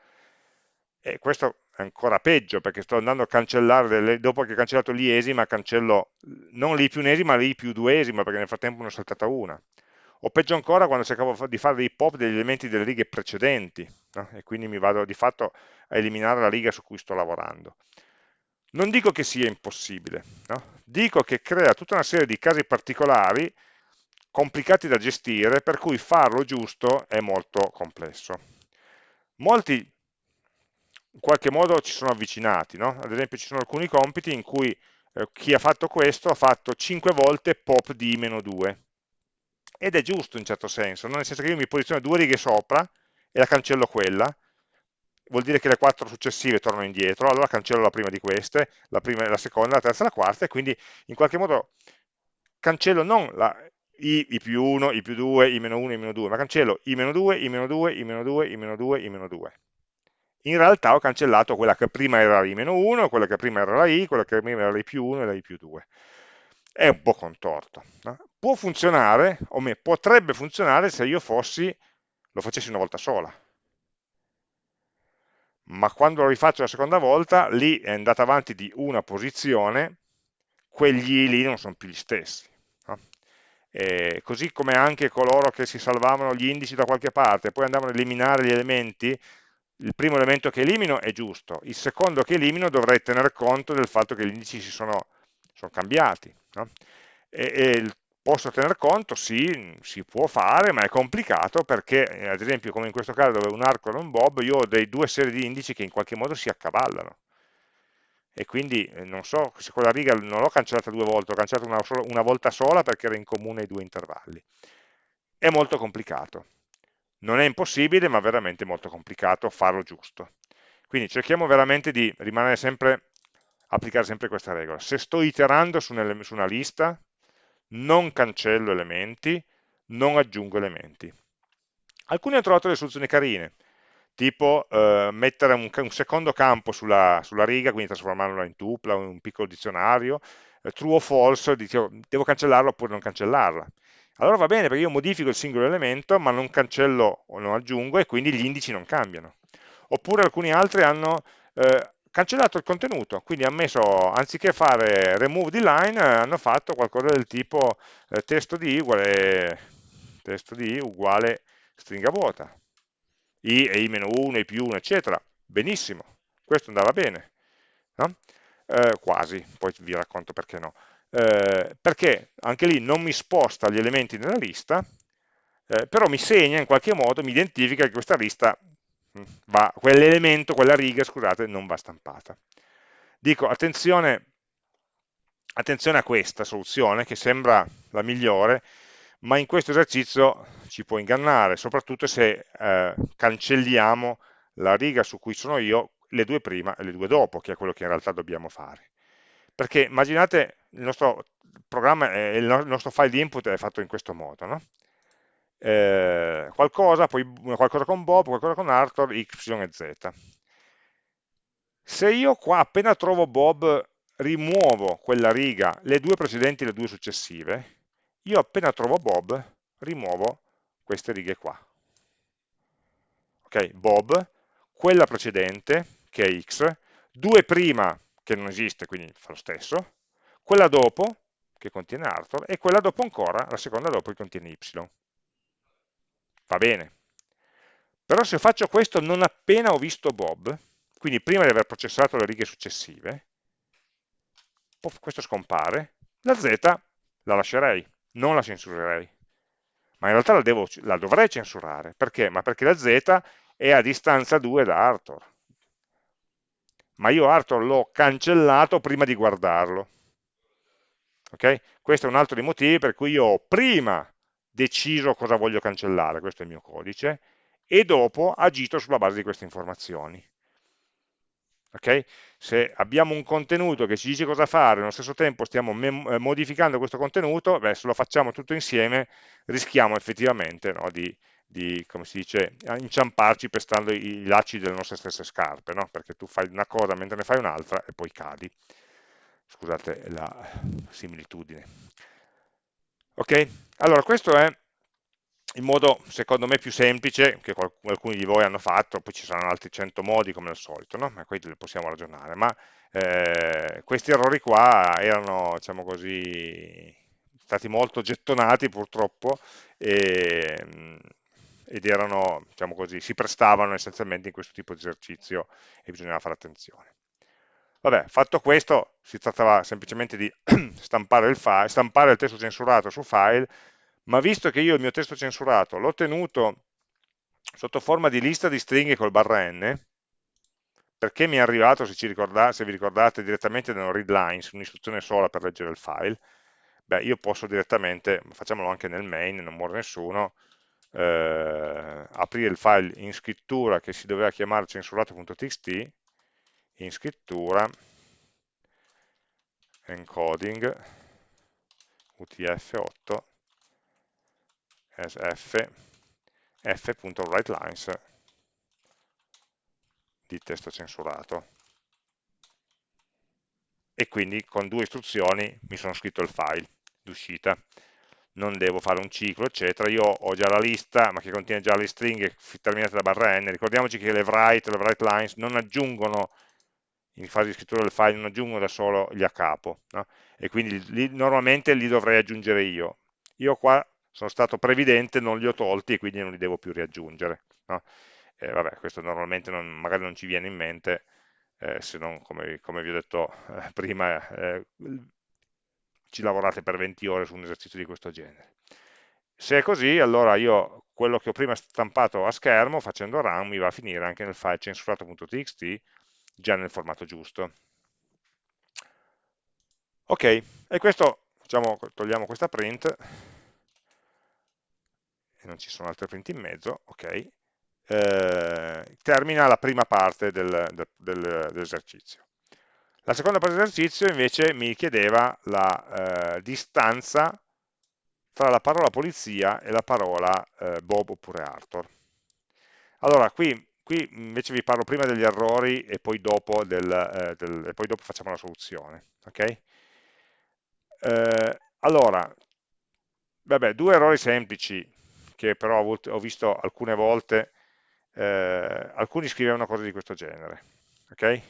E questo è ancora peggio, perché sto andando a cancellare, delle, dopo che ho cancellato l'iesima, cancello non l'i più unesima, ma l'i più duesima, perché nel frattempo ne ho saltata una. O peggio ancora quando cercavo di fare dei pop degli elementi delle righe precedenti, no? e quindi mi vado di fatto a eliminare la riga su cui sto lavorando. Non dico che sia impossibile, no? dico che crea tutta una serie di casi particolari complicati da gestire, per cui farlo giusto è molto complesso. Molti in qualche modo ci sono avvicinati, no? ad esempio ci sono alcuni compiti in cui eh, chi ha fatto questo ha fatto 5 volte pop di meno 2, ed è giusto in certo senso, no? nel senso che io mi posiziono due righe sopra e la cancello quella, vuol dire che le quattro successive tornano indietro, allora cancello la prima di queste, la, prima, la seconda, la terza la quarta, e quindi in qualche modo cancello non la, i, i più 1, i più 2, i meno 1, i meno 2, ma cancello i meno 2, i meno 2, i meno 2, i meno 2, i meno 2. In realtà ho cancellato quella che prima era la i meno 1, quella che prima era la i, quella che prima era la i più 1 e la i più 2. È un po' contorto. No? Può funzionare, o me, potrebbe funzionare se io fossi, lo facessi una volta sola ma quando lo rifaccio la seconda volta, lì è andata avanti di una posizione, quegli lì non sono più gli stessi. No? così come anche coloro che si salvavano gli indici da qualche parte, poi andavano ad eliminare gli elementi, il primo elemento che elimino è giusto, il secondo che elimino dovrei tener conto del fatto che gli indici si sono, sono cambiati. No? E, e il Posso tener conto? Sì, si può fare, ma è complicato perché, eh, ad esempio, come in questo caso dove un arco e un bob, io ho dei due serie di indici che in qualche modo si accavallano. E quindi eh, non so se quella riga non l'ho cancellata due volte, l'ho cancellata una, una volta sola perché era in comune i due intervalli. È molto complicato. Non è impossibile, ma veramente molto complicato farlo giusto. Quindi cerchiamo veramente di rimanere sempre, applicare sempre questa regola. Se sto iterando su una lista, non cancello elementi, non aggiungo elementi. Alcuni hanno trovato delle soluzioni carine, tipo eh, mettere un, un, secondo campo sulla, sulla, riga, quindi trasformarlo in tupla o in un piccolo dizionario, eh, true o false, dicevo, devo cancellarlo oppure non cancellarla. Allora va bene perché io modifico il singolo elemento ma non cancello o non aggiungo e quindi gli indici non cambiano. Oppure alcuni altri hanno eh, cancellato il contenuto, quindi hanno messo, anziché fare remove di line, hanno fatto qualcosa del tipo eh, testo di uguale, testo di uguale stringa vuota, i e i-1, i più 1, eccetera. Benissimo, questo andava bene, no? eh, quasi, poi vi racconto perché no. Eh, perché anche lì non mi sposta gli elementi nella lista, eh, però mi segna in qualche modo, mi identifica che questa lista quell'elemento, quella riga, scusate, non va stampata. Dico, attenzione, attenzione a questa soluzione che sembra la migliore, ma in questo esercizio ci può ingannare, soprattutto se eh, cancelliamo la riga su cui sono io, le due prima e le due dopo, che è quello che in realtà dobbiamo fare. Perché immaginate il nostro programma, il nostro file di input è fatto in questo modo, no? Eh, qualcosa, poi qualcosa con Bob, qualcosa con Arthur, Y e Z. Se io qua appena trovo Bob rimuovo quella riga, le due precedenti e le due successive, io appena trovo Bob rimuovo queste righe qua. Ok, Bob, quella precedente, che è x, due prima, che non esiste, quindi fa lo stesso, quella dopo, che contiene Arthur, e quella dopo ancora, la seconda dopo, che contiene y. Va bene. Però se faccio questo non appena ho visto Bob, quindi prima di aver processato le righe successive, questo scompare, la z la lascerei, non la censurerei. Ma in realtà la, devo, la dovrei censurare. Perché? Ma perché la z è a distanza 2 da Arthur. Ma io Arthur l'ho cancellato prima di guardarlo. Okay? Questo è un altro dei motivi per cui io prima deciso cosa voglio cancellare, questo è il mio codice, e dopo agito sulla base di queste informazioni. Okay? Se abbiamo un contenuto che ci dice cosa fare, nello stesso tempo stiamo eh, modificando questo contenuto, beh, se lo facciamo tutto insieme rischiamo effettivamente no, di, di, come si dice, inciamparci pestando i lacci delle nostre stesse scarpe, no? perché tu fai una cosa mentre ne fai un'altra e poi cadi. Scusate la similitudine. Ok? Allora, questo è il modo secondo me più semplice che alcuni di voi hanno fatto, poi ci saranno altri 100 modi come al solito, no? ma qui possiamo ragionare, ma eh, questi errori qua erano, diciamo così, stati molto gettonati purtroppo e, ed erano, diciamo così, si prestavano essenzialmente in questo tipo di esercizio e bisognava fare attenzione. Vabbè, fatto questo, si trattava semplicemente di stampare il, file, stampare il testo censurato su file ma visto che io il mio testo censurato l'ho tenuto sotto forma di lista di stringhe col barra n, perché mi è arrivato, se, ricordate, se vi ricordate, direttamente da un readline, un'istruzione sola per leggere il file, beh, io posso direttamente, facciamolo anche nel main, non muore nessuno, eh, aprire il file in scrittura che si doveva chiamare censurato.txt, in scrittura, encoding, utf8, as f f.writelines di testo censurato. E quindi con due istruzioni mi sono scritto il file d'uscita. Non devo fare un ciclo eccetera. Io ho già la lista ma che contiene già le stringhe terminate da barra n ricordiamoci che le write le write lines non aggiungono in fase di scrittura del file non aggiungo da solo gli a capo no? e quindi li, normalmente li dovrei aggiungere io io qua sono stato previdente, non li ho tolti e quindi non li devo più riaggiungere. No? Eh, vabbè, questo normalmente non, magari non ci viene in mente, eh, se non, come, come, vi ho detto eh, prima, eh, ci lavorate per 20 ore su un esercizio di questo genere. Se è così, allora io quello che ho prima stampato a schermo, facendo run, mi va a finire anche nel file censurato.txt, già nel formato giusto. Ok, e questo, diciamo, togliamo questa print, e non ci sono altre print in mezzo, ok, eh, termina la prima parte del, del, del, dell'esercizio. La seconda parte dell'esercizio invece mi chiedeva la eh, distanza tra la parola polizia e la parola eh, Bob oppure Arthur. Allora, qui, qui, invece vi parlo prima degli errori e poi dopo, del, eh, del, e poi dopo facciamo la soluzione. Okay? Eh, allora, vabbè, due errori semplici che però ho visto alcune volte, eh, alcuni scrivevano cose di questo genere. ok?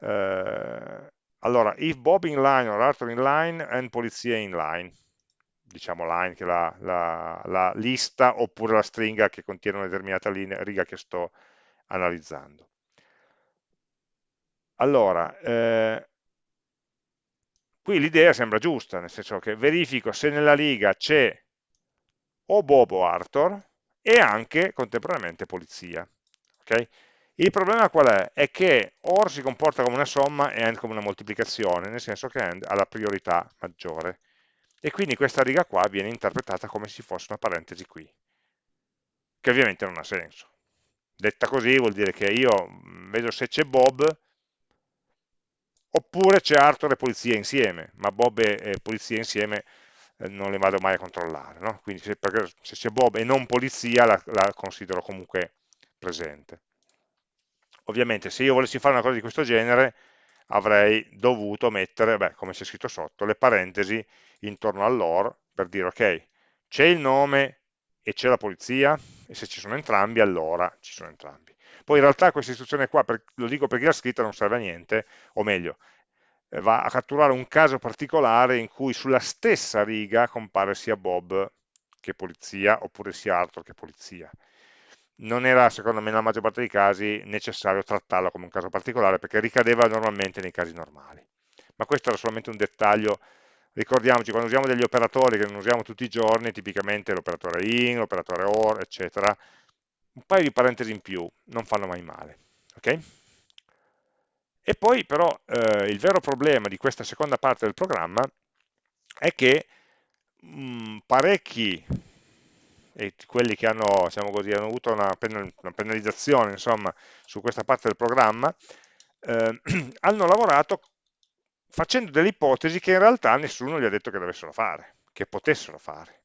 Eh, allora, if Bob in line or Arthur in line and polizia in line, diciamo line che la, la, la lista oppure la stringa che contiene una determinata linea, riga che sto analizzando. Allora, eh, qui l'idea sembra giusta, nel senso che verifico se nella riga c'è o Bob o Arthur e anche contemporaneamente polizia. Okay? Il problema qual è? È che OR si comporta come una somma e AND come una moltiplicazione, nel senso che AND ha la priorità maggiore. E quindi questa riga qua viene interpretata come se fosse una parentesi qui, che ovviamente non ha senso. Detta così vuol dire che io mm, vedo se c'è Bob, oppure c'è Arthur e polizia insieme, ma Bob e polizia insieme eh, non le vado mai a controllare, no? quindi se, c'è Bob e non polizia la, la, considero comunque presente. Ovviamente se io volessi fare una cosa di questo genere avrei dovuto mettere, beh, come c'è scritto sotto, le parentesi intorno all'or per dire ok, c'è il nome e c'è la polizia e se ci sono entrambi allora ci sono entrambi. Poi in realtà questa istruzione qua, per, lo dico per chi l'ha scritta, non serve a niente, o meglio, eh, va a catturare un caso particolare in cui sulla stessa riga compare sia Bob che polizia, oppure sia Arthur che polizia. Non era, secondo me, nella maggior parte dei casi necessario trattarlo come un caso particolare, perché ricadeva normalmente nei casi normali. Ma questo era solamente un dettaglio ricordiamoci, quando usiamo degli operatori che non usiamo tutti i giorni, tipicamente l'operatore in, l'operatore or, eccetera, un paio di parentesi in più non fanno mai male. Okay? E poi però eh, il vero problema di questa seconda parte del programma è che mh, mm, parecchi, e quelli che hanno, diciamo così, hanno avuto una, penalizzazione insomma, su questa parte del programma, eh, hanno lavorato facendo delle ipotesi che in realtà nessuno gli ha detto che dovessero fare, che potessero fare.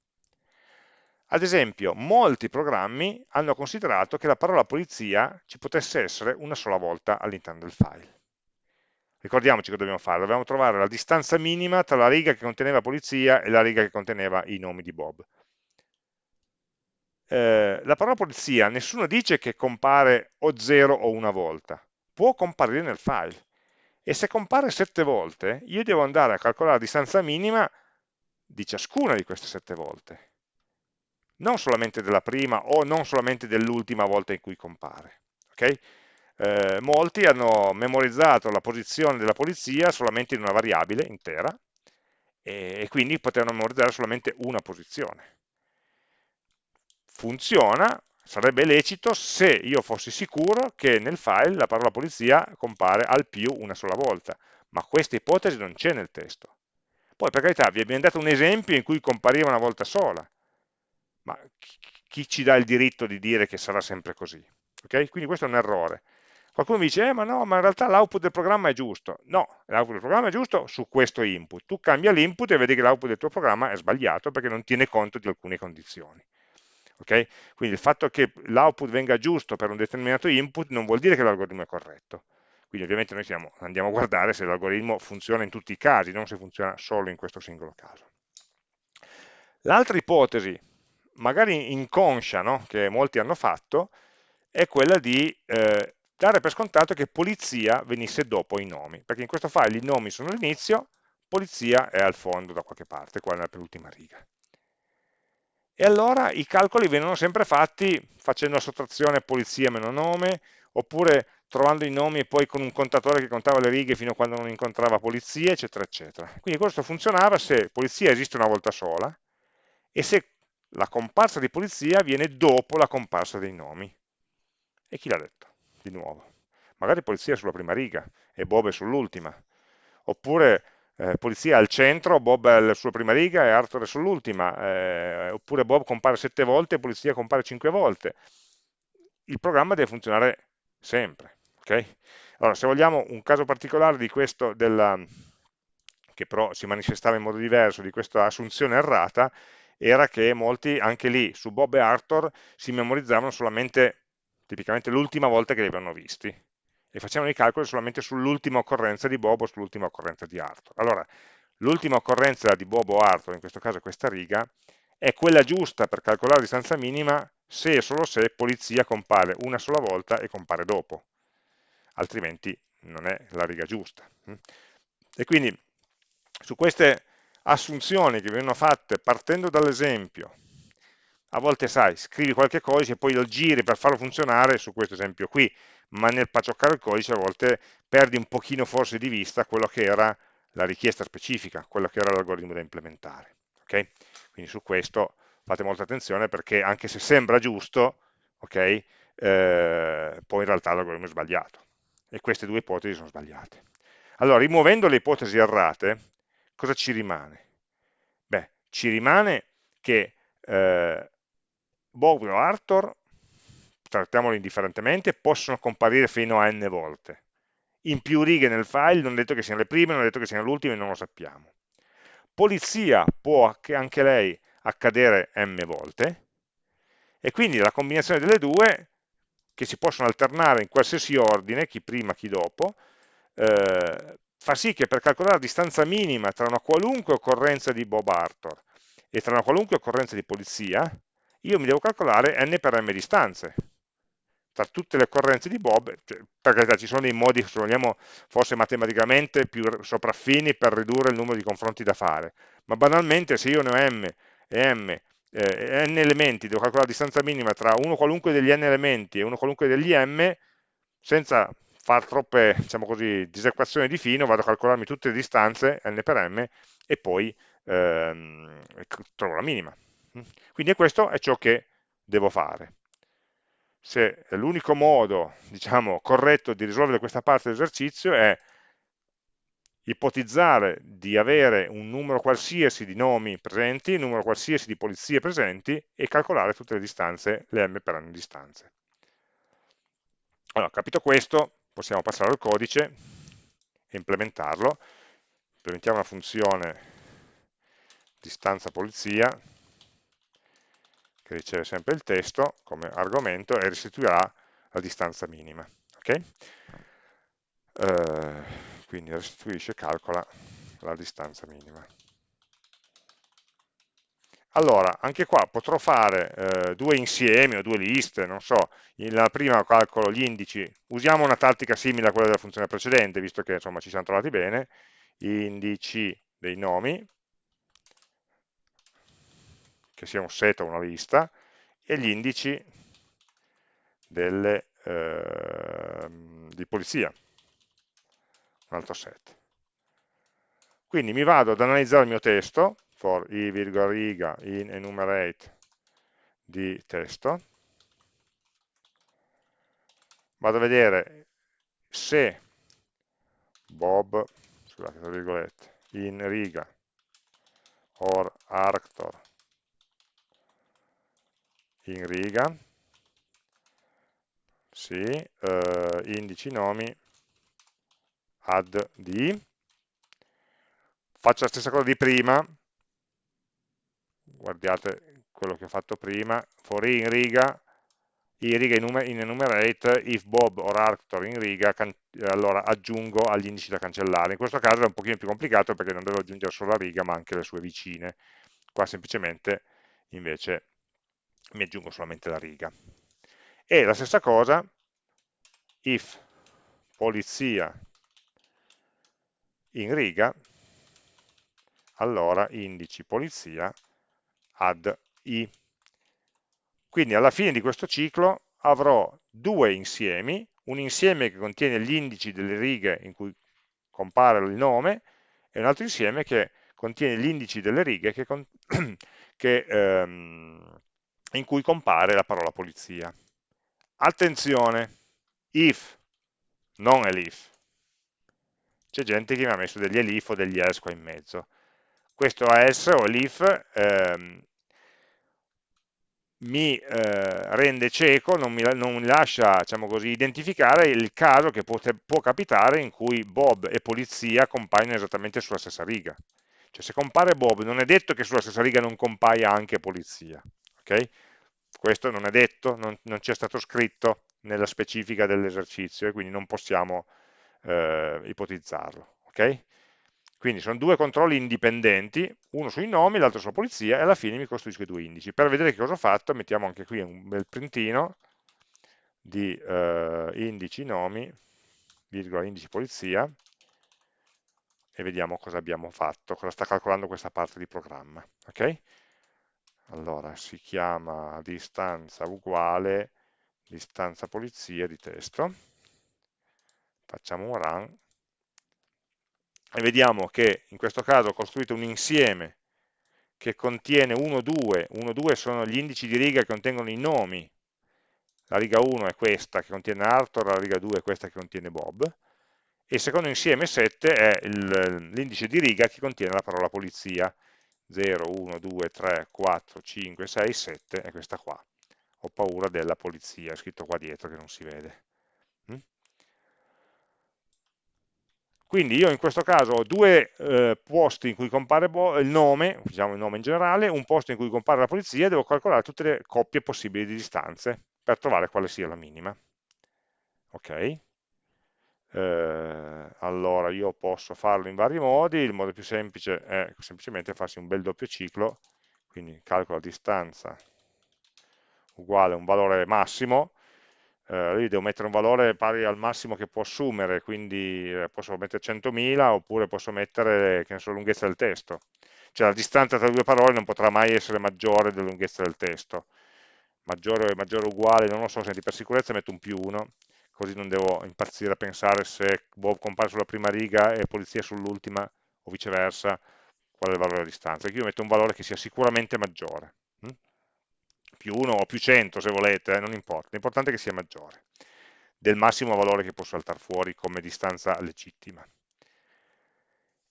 Ad esempio, molti programmi hanno considerato che la parola polizia ci potesse essere una sola volta all'interno del file. Ricordiamoci che dobbiamo fare, dobbiamo trovare la distanza minima tra la riga che conteneva polizia e la riga che conteneva i nomi di Bob. Eh, la parola polizia, nessuno dice che compare o zero o una volta, può comparire nel file e se compare sette volte, io devo andare a calcolare la distanza minima di ciascuna di queste sette volte, non solamente della prima o non solamente dell'ultima volta in cui compare. Okay? Eh, molti hanno memorizzato la posizione della polizia solamente in una variabile intera e, e quindi potevano memorizzare solamente una posizione. Funziona Sarebbe lecito se io fossi sicuro che nel file la parola polizia compare al più una sola volta, ma questa ipotesi non c'è nel testo. Poi per carità vi abbiamo dato un esempio in cui compariva una volta sola, ma chi ci dà il diritto di dire che sarà sempre così? Okay? Quindi questo è un errore. Qualcuno mi dice, eh, ma no, ma in realtà l'output del programma è giusto. No, l'output del programma è giusto su questo input. Tu cambia l'input e vedi che l'output del tuo programma è sbagliato perché non tiene conto di alcune condizioni. Okay? Quindi il fatto che l'output venga giusto per un determinato input non vuol dire che l'algoritmo è corretto. Quindi ovviamente noi siamo, andiamo a guardare se l'algoritmo funziona in tutti i casi, non se funziona solo in questo singolo caso. L'altra ipotesi, magari inconscia, no? che molti hanno fatto, è quella di eh, dare per scontato che polizia venisse dopo i nomi, perché in questo file i nomi sono all'inizio, polizia è al fondo da qualche parte, qua nella penultima riga e allora i calcoli vengono sempre fatti facendo la sottrazione polizia meno nome, oppure trovando i nomi e poi con un contatore che contava le righe fino a quando non incontrava polizia, eccetera, eccetera. Quindi questo funzionava se polizia esiste una volta sola e se la comparsa di polizia viene dopo la comparsa dei nomi. E chi l'ha detto? Di nuovo. Magari polizia è sulla prima riga e Bob è sull'ultima. Oppure eh, polizia al centro, Bob è alla sua prima riga e Arthur è sull'ultima, eh, oppure Bob compare sette volte e polizia compare cinque volte. Il programma deve funzionare sempre. Okay? Allora, se vogliamo un caso particolare di questo, della, che però si manifestava in modo diverso, di questa assunzione errata, era che molti, anche lì, su Bob e Arthur, si memorizzavano solamente, tipicamente, l'ultima volta che li avevano visti e facevano i calcoli solamente sull'ultima occorrenza di Bob o sull'ultima occorrenza di Arthur. Allora, l'ultima occorrenza di Bob o Arthur, in questo caso questa riga, è quella giusta per calcolare la distanza minima se e solo se polizia compare una sola volta e compare dopo, altrimenti non è la riga giusta. E quindi su queste assunzioni che vengono fatte partendo dall'esempio, a volte sai, scrivi qualche codice e poi lo giri per farlo funzionare su questo esempio qui, ma nel pacioccare il codice a volte perdi un pochino forse di vista quello che era la richiesta specifica, quello che era l'algoritmo da implementare. Okay? Quindi su questo fate molta attenzione perché anche se sembra giusto, okay, eh, poi in realtà l'algoritmo è sbagliato. E queste due ipotesi sono sbagliate. Allora, rimuovendo le ipotesi errate, cosa ci rimane? Beh, ci rimane che eh, Bob o Arthur trattiamolo indifferentemente, possono comparire fino a n volte. In più righe nel file non è detto che siano le prime, non è detto che siano le ultime, non lo sappiamo. Polizia può anche lei accadere m volte, e quindi la combinazione delle due che si possono alternare in qualsiasi ordine, chi prima, chi dopo, eh, fa sì che per calcolare la distanza minima tra una qualunque occorrenza di Bob Arthur e tra una qualunque occorrenza di polizia, io mi devo calcolare n per m distanze tra tutte le occorrenze di Bob, cioè, per carità ci sono dei modi, se vogliamo, forse matematicamente più sopraffini per ridurre il numero di confronti da fare, ma banalmente se io ne ho m e m eh, n elementi, devo calcolare la distanza minima tra uno qualunque degli n elementi e uno qualunque degli m, senza fare troppe diciamo così, disequazioni di fino, vado a calcolarmi tutte le distanze, n per m, e poi ehm, trovo la minima. Quindi questo è ciò che devo fare. Se l'unico modo diciamo, corretto di risolvere questa parte dell'esercizio è ipotizzare di avere un numero qualsiasi di nomi presenti, un numero qualsiasi di polizie presenti e calcolare tutte le distanze, le m per n distanze. Allora, capito questo, possiamo passare al codice e implementarlo. Implementiamo una funzione distanza polizia che riceve sempre il testo come argomento e restituirà la distanza minima. Okay? Uh, quindi restituisce, calcola la distanza minima. Allora, anche qua potrò fare eh, due insiemi o due liste, non so, la prima calcolo gli indici, usiamo una tattica simile a quella della funzione precedente, visto che insomma ci siamo trovati bene, indici dei nomi, che sia un set o una lista, e gli indici delle, eh, di polizia, un altro set. Quindi mi vado ad analizzare il mio testo, for i, riga, in enumerate di testo, vado a vedere se Bob, scusate, virgolette, in riga or Arctor in riga, sì, eh, indici nomi. Add di, faccio la stessa cosa di prima, guardate quello che ho fatto prima, for i in riga, i riga in enumerate, if Bob or Arctor in riga, allora aggiungo agli indici da cancellare. In questo caso è un pochino più complicato perché non devo aggiungere solo la riga ma anche le sue vicine. Qua semplicemente invece mi aggiungo solamente la riga. E la stessa cosa, if polizia in riga, allora indici polizia add i. Quindi alla fine di questo ciclo avrò due insiemi, un insieme che contiene gli indici delle righe in cui compare il nome e un altro insieme che contiene gli indici delle righe che, che ehm, in cui compare la parola polizia. Attenzione, if, non elif. C'è gente che mi ha messo degli elif o degli else qua in mezzo. Questo else o elif ehm, mi eh, rende cieco, non mi, non mi lascia diciamo così, identificare il caso che può, può capitare in cui Bob e polizia compaiono esattamente sulla stessa riga. Cioè se compare Bob non è detto che sulla stessa riga non compaia anche polizia okay? Questo non è detto, non, non c'è stato scritto nella specifica dell'esercizio e quindi non possiamo eh, ipotizzarlo. Okay? Quindi sono due controlli indipendenti, uno sui nomi, l'altro sulla polizia, e alla fine mi costruisco i due indici. Per vedere che cosa ho fatto, mettiamo anche qui un bel printino di eh, indici nomi, virgola indici polizia, e vediamo cosa abbiamo fatto, cosa sta calcolando questa parte di programma. Okay? Allora si chiama distanza uguale distanza polizia di testo. Facciamo un run. E vediamo che in questo caso ho costruito un insieme che contiene 1, 2, 1, 2 sono gli indici di riga che contengono i nomi, la riga 1 è questa che contiene Arthur, la riga 2 è questa che contiene Bob, e il secondo insieme 7 è l'indice di riga che contiene la parola polizia, 0, 1, 2, 3, 4, 5, 6, 7 è questa qua. Ho paura della polizia, è scritto qua dietro che non si vede. Mm? Quindi io in questo caso ho due eh, posti in cui compare il nome, diciamo il nome in generale, un posto in cui compare la polizia e devo calcolare tutte le coppie possibili di distanze per trovare quale sia la minima. ok? Eh, allora io posso farlo in vari modi, il modo più semplice è semplicemente farsi un bel doppio ciclo, quindi calcolo la distanza uguale a un valore massimo, eh, lì devo mettere un valore pari al massimo che può assumere, quindi eh, posso mettere 100.000 oppure posso mettere che ne so, la lunghezza del testo. Cioè la distanza tra due parole non potrà mai essere maggiore della lunghezza del testo. Maggiore o maggiore uguale, non lo so, senti, per sicurezza metto un più 1, così non devo impazzire a pensare se Bob compare sulla prima riga e polizia sull'ultima, o viceversa, qual è il valore della distanza. Io metto un valore che sia sicuramente maggiore. Hm? Più 1 o più 100 se volete, eh, non importa, l'importante è che sia maggiore del massimo valore che posso saltare fuori come distanza legittima.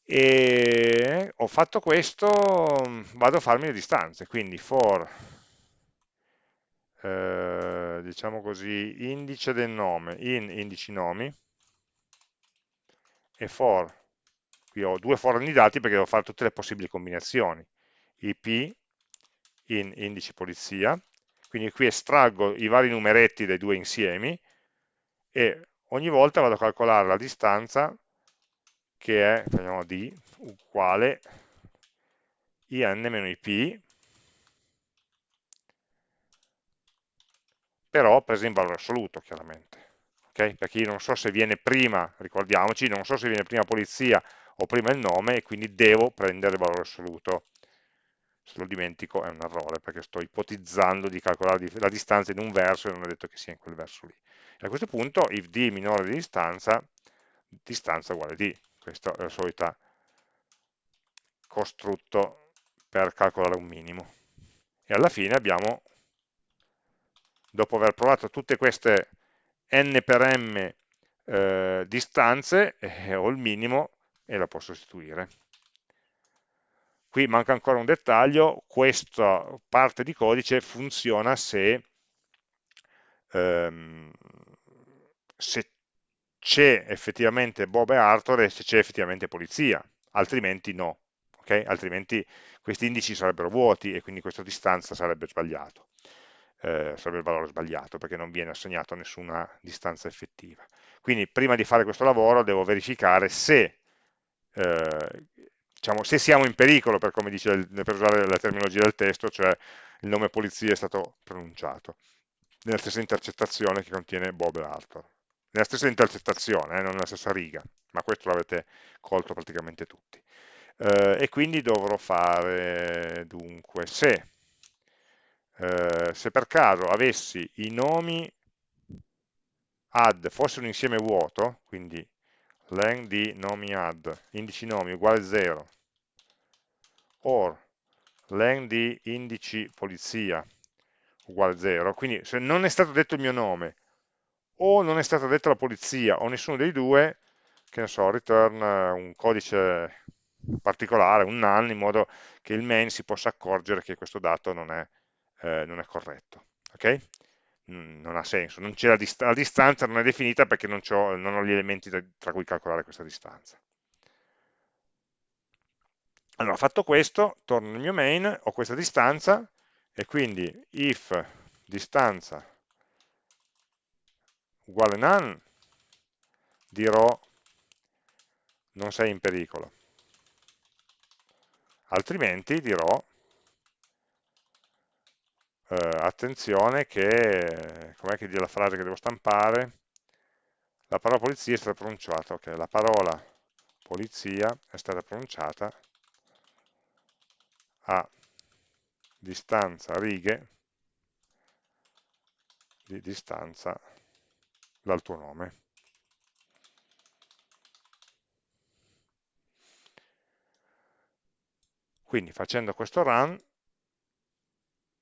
E ho fatto questo, vado a farmi le distanze, quindi for eh, diciamo così, indice del nome in indici nomi e for, qui ho due for di dati perché devo fare tutte le possibili combinazioni, ip in indici polizia, quindi qui estraggo i vari numeretti dai due insiemi e ogni volta vado a calcolare la distanza che è, facciamo d, uguale in-ip però presa in valore assoluto chiaramente, okay? perché io non so se viene prima, ricordiamoci, non so se viene prima polizia o prima il nome e quindi devo prendere il valore assoluto. Se lo dimentico è un errore perché sto ipotizzando di calcolare la distanza in un verso e non è detto che sia in quel verso lì. E a questo punto if d minore di distanza, distanza uguale d, questo è il solito costrutto per calcolare un minimo. E alla fine abbiamo dopo aver provato tutte queste n per m eh, distanze, eh, ho il minimo e la posso sostituire. Qui manca ancora un dettaglio, questa parte di codice funziona se, ehm, se c'è effettivamente Bob e Arthur e se c'è effettivamente polizia, altrimenti no, okay? altrimenti questi indici sarebbero vuoti e quindi questa distanza sarebbe sbagliato eh, sarebbe il valore sbagliato perché non viene assegnato a nessuna distanza effettiva. Quindi prima di fare questo lavoro devo verificare se, eh, diciamo, se siamo in pericolo, per, dice, per usare la terminologia del testo, cioè il nome polizia è stato pronunciato, nella stessa intercettazione che contiene Bob e Arthur. Nella stessa intercettazione, eh, non nella stessa riga, ma questo l'avete colto praticamente tutti. Eh, e quindi dovrò fare dunque se eh, se per caso avessi i nomi add fosse un insieme vuoto, quindi len di nomi add, indici nomi uguale 0, or len di indici polizia uguale 0, quindi se non è stato detto il mio nome, o non è stata detta la polizia, o nessuno dei due, che ne so, return un codice particolare, un null, in modo che il main si possa accorgere che questo dato non è eh, non è corretto. ok? Non ha senso, non la, dist la, distanza non è definita perché non, ho, non ho gli elementi tra, cui calcolare questa distanza. Allora, fatto questo, torno nel mio main, ho questa distanza, e quindi if distanza uguale none, dirò non sei in pericolo. Altrimenti dirò eh, attenzione che, com'è che dice la frase che devo stampare? La parola polizia è stata pronunciata, ok, la parola polizia è stata pronunciata a distanza righe di distanza dal tuo nome. Quindi facendo questo run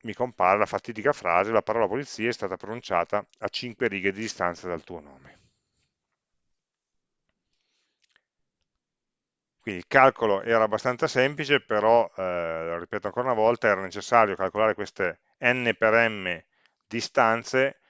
mi compare la fatidica frase la parola polizia è stata pronunciata a 5 righe di distanza dal tuo nome. Quindi il calcolo era abbastanza semplice, però, eh, lo ripeto ancora una volta, era necessario calcolare queste n per m distanze,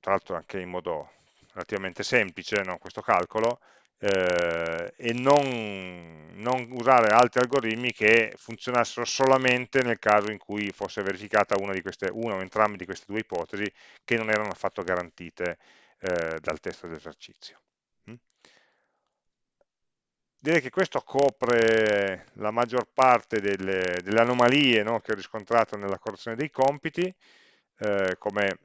tra l'altro anche in modo relativamente semplice no, questo calcolo, eh, e non, non, usare altri algoritmi che funzionassero solamente nel caso in cui fosse verificata una, queste, una o entrambe di queste due ipotesi che non erano affatto garantite eh, dal testo dell'esercizio. Mm? Direi che questo copre la maggior parte delle, delle anomalie no, che ho riscontrato nella correzione dei compiti, eh, come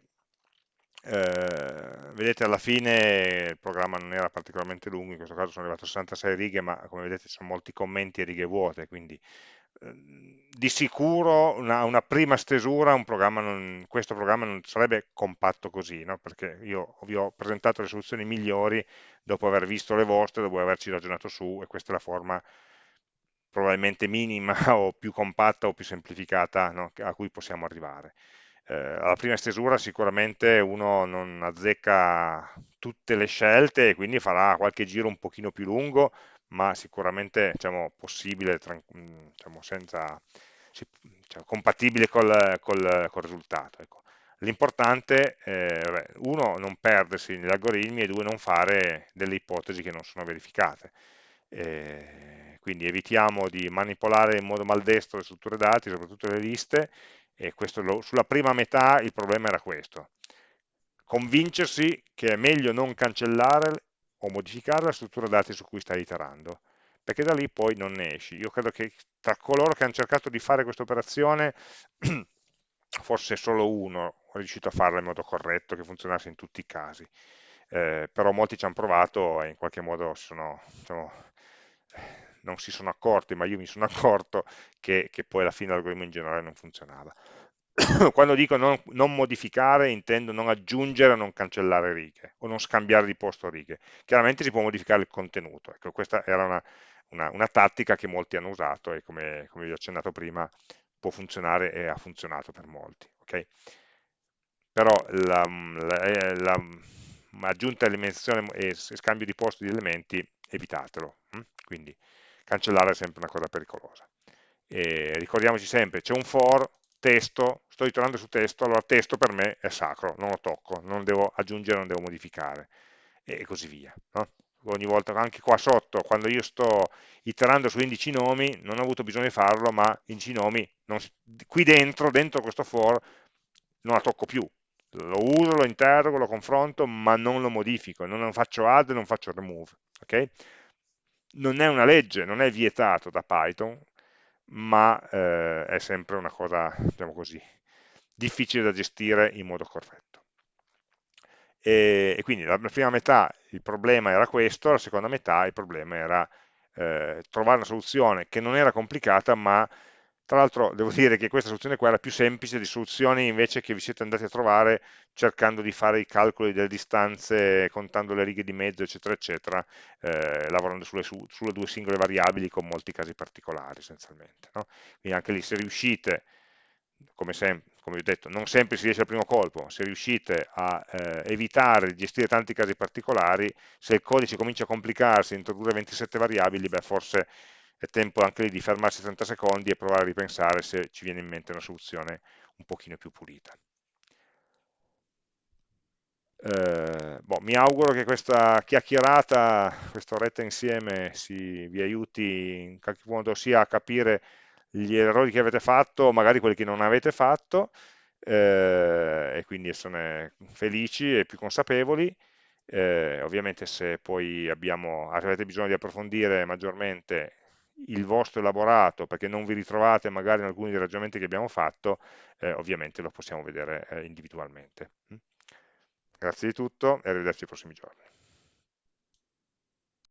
eh, vedete alla fine il programma non era particolarmente lungo, in questo caso sono arrivato a 66 righe, ma come vedete ci sono molti commenti e righe vuote, quindi eh, di sicuro una, una, prima stesura, un programma non, questo programma non sarebbe compatto così, no? perché io vi ho presentato le soluzioni migliori dopo aver visto le vostre, dopo averci ragionato su, e questa è la forma probabilmente minima o più compatta o più semplificata no? a cui possiamo arrivare eh, alla prima stesura sicuramente uno non azzecca tutte le scelte e quindi farà qualche giro un pochino più lungo, ma sicuramente diciamo, possibile, diciamo, senza, diciamo, compatibile col, col, col risultato. Ecco. L'importante è, eh, uno, non perdersi negli algoritmi e due, non fare delle ipotesi che non sono verificate. E quindi evitiamo di manipolare in modo maldestro le strutture dati, soprattutto le liste, e lo, sulla prima metà il problema era questo, convincersi che è meglio non cancellare o modificare la struttura dati su cui stai iterando, perché da lì poi non ne esci. Io credo che tra coloro che hanno cercato di fare questa operazione, forse solo uno è riuscito a farla in modo corretto, che funzionasse in tutti i casi, eh, però molti ci hanno provato e in qualche modo sono, diciamo, non si sono accorti, ma io mi sono accorto che, che poi alla fine l'algoritmo in generale non funzionava. Quando dico non, non, modificare, intendo non aggiungere o non cancellare righe, o non scambiare di posto righe. Chiaramente si può modificare il contenuto, ecco, questa era una, una, una tattica che molti hanno usato e come, come, vi ho accennato prima può funzionare e ha funzionato per molti. Okay? Però la, la, la, aggiunta e scambio di posto di elementi evitatelo. Hm? Quindi cancellare è sempre una cosa pericolosa. E ricordiamoci sempre, c'è un for, testo, sto iterando su testo, allora testo per me è sacro, non lo tocco, non devo aggiungere, non devo modificare, e così via. No? Ogni volta, anche qua sotto, quando io sto iterando su indici nomi, non ho avuto bisogno di farlo, ma indici nomi, non, qui dentro, dentro questo for, non la tocco più. Lo uso, lo interrogo, lo confronto, ma non lo modifico, non faccio add, non faccio remove. Okay? Non è una legge, non è vietato da Python, ma eh, è sempre una cosa, diciamo così, difficile da gestire in modo corretto. E, e, quindi la prima metà il problema era questo, la seconda metà il problema era eh, trovare una soluzione che non era complicata, ma tra l'altro devo dire che questa soluzione qua era più semplice di soluzioni invece che vi siete andati a trovare cercando di fare i calcoli delle distanze, contando le righe di mezzo, eccetera, eccetera, eh, lavorando sulle, su, sulle, due singole variabili con molti casi particolari essenzialmente. No? Quindi anche lì se riuscite, come, come ho detto, non sempre si riesce al primo colpo, se riuscite a eh, evitare di gestire tanti casi particolari, se il codice comincia a complicarsi, introdurre 27 variabili, beh forse è tempo anche lì di fermarsi 30 secondi e provare a ripensare se ci viene in mente una soluzione un pochino più pulita. Eh, boh, mi auguro che questa chiacchierata, questa oretta insieme si, vi aiuti in qualche modo sia a capire gli errori che avete fatto, magari quelli che non avete fatto, eh, e quindi esserne felici e più consapevoli. Eh, ovviamente se poi abbiamo, avete bisogno di approfondire maggiormente il vostro elaborato perché non vi ritrovate magari in alcuni dei ragionamenti che abbiamo fatto, eh, ovviamente lo possiamo vedere eh, individualmente. Mm. Grazie di tutto e arrivederci ai prossimi giorni.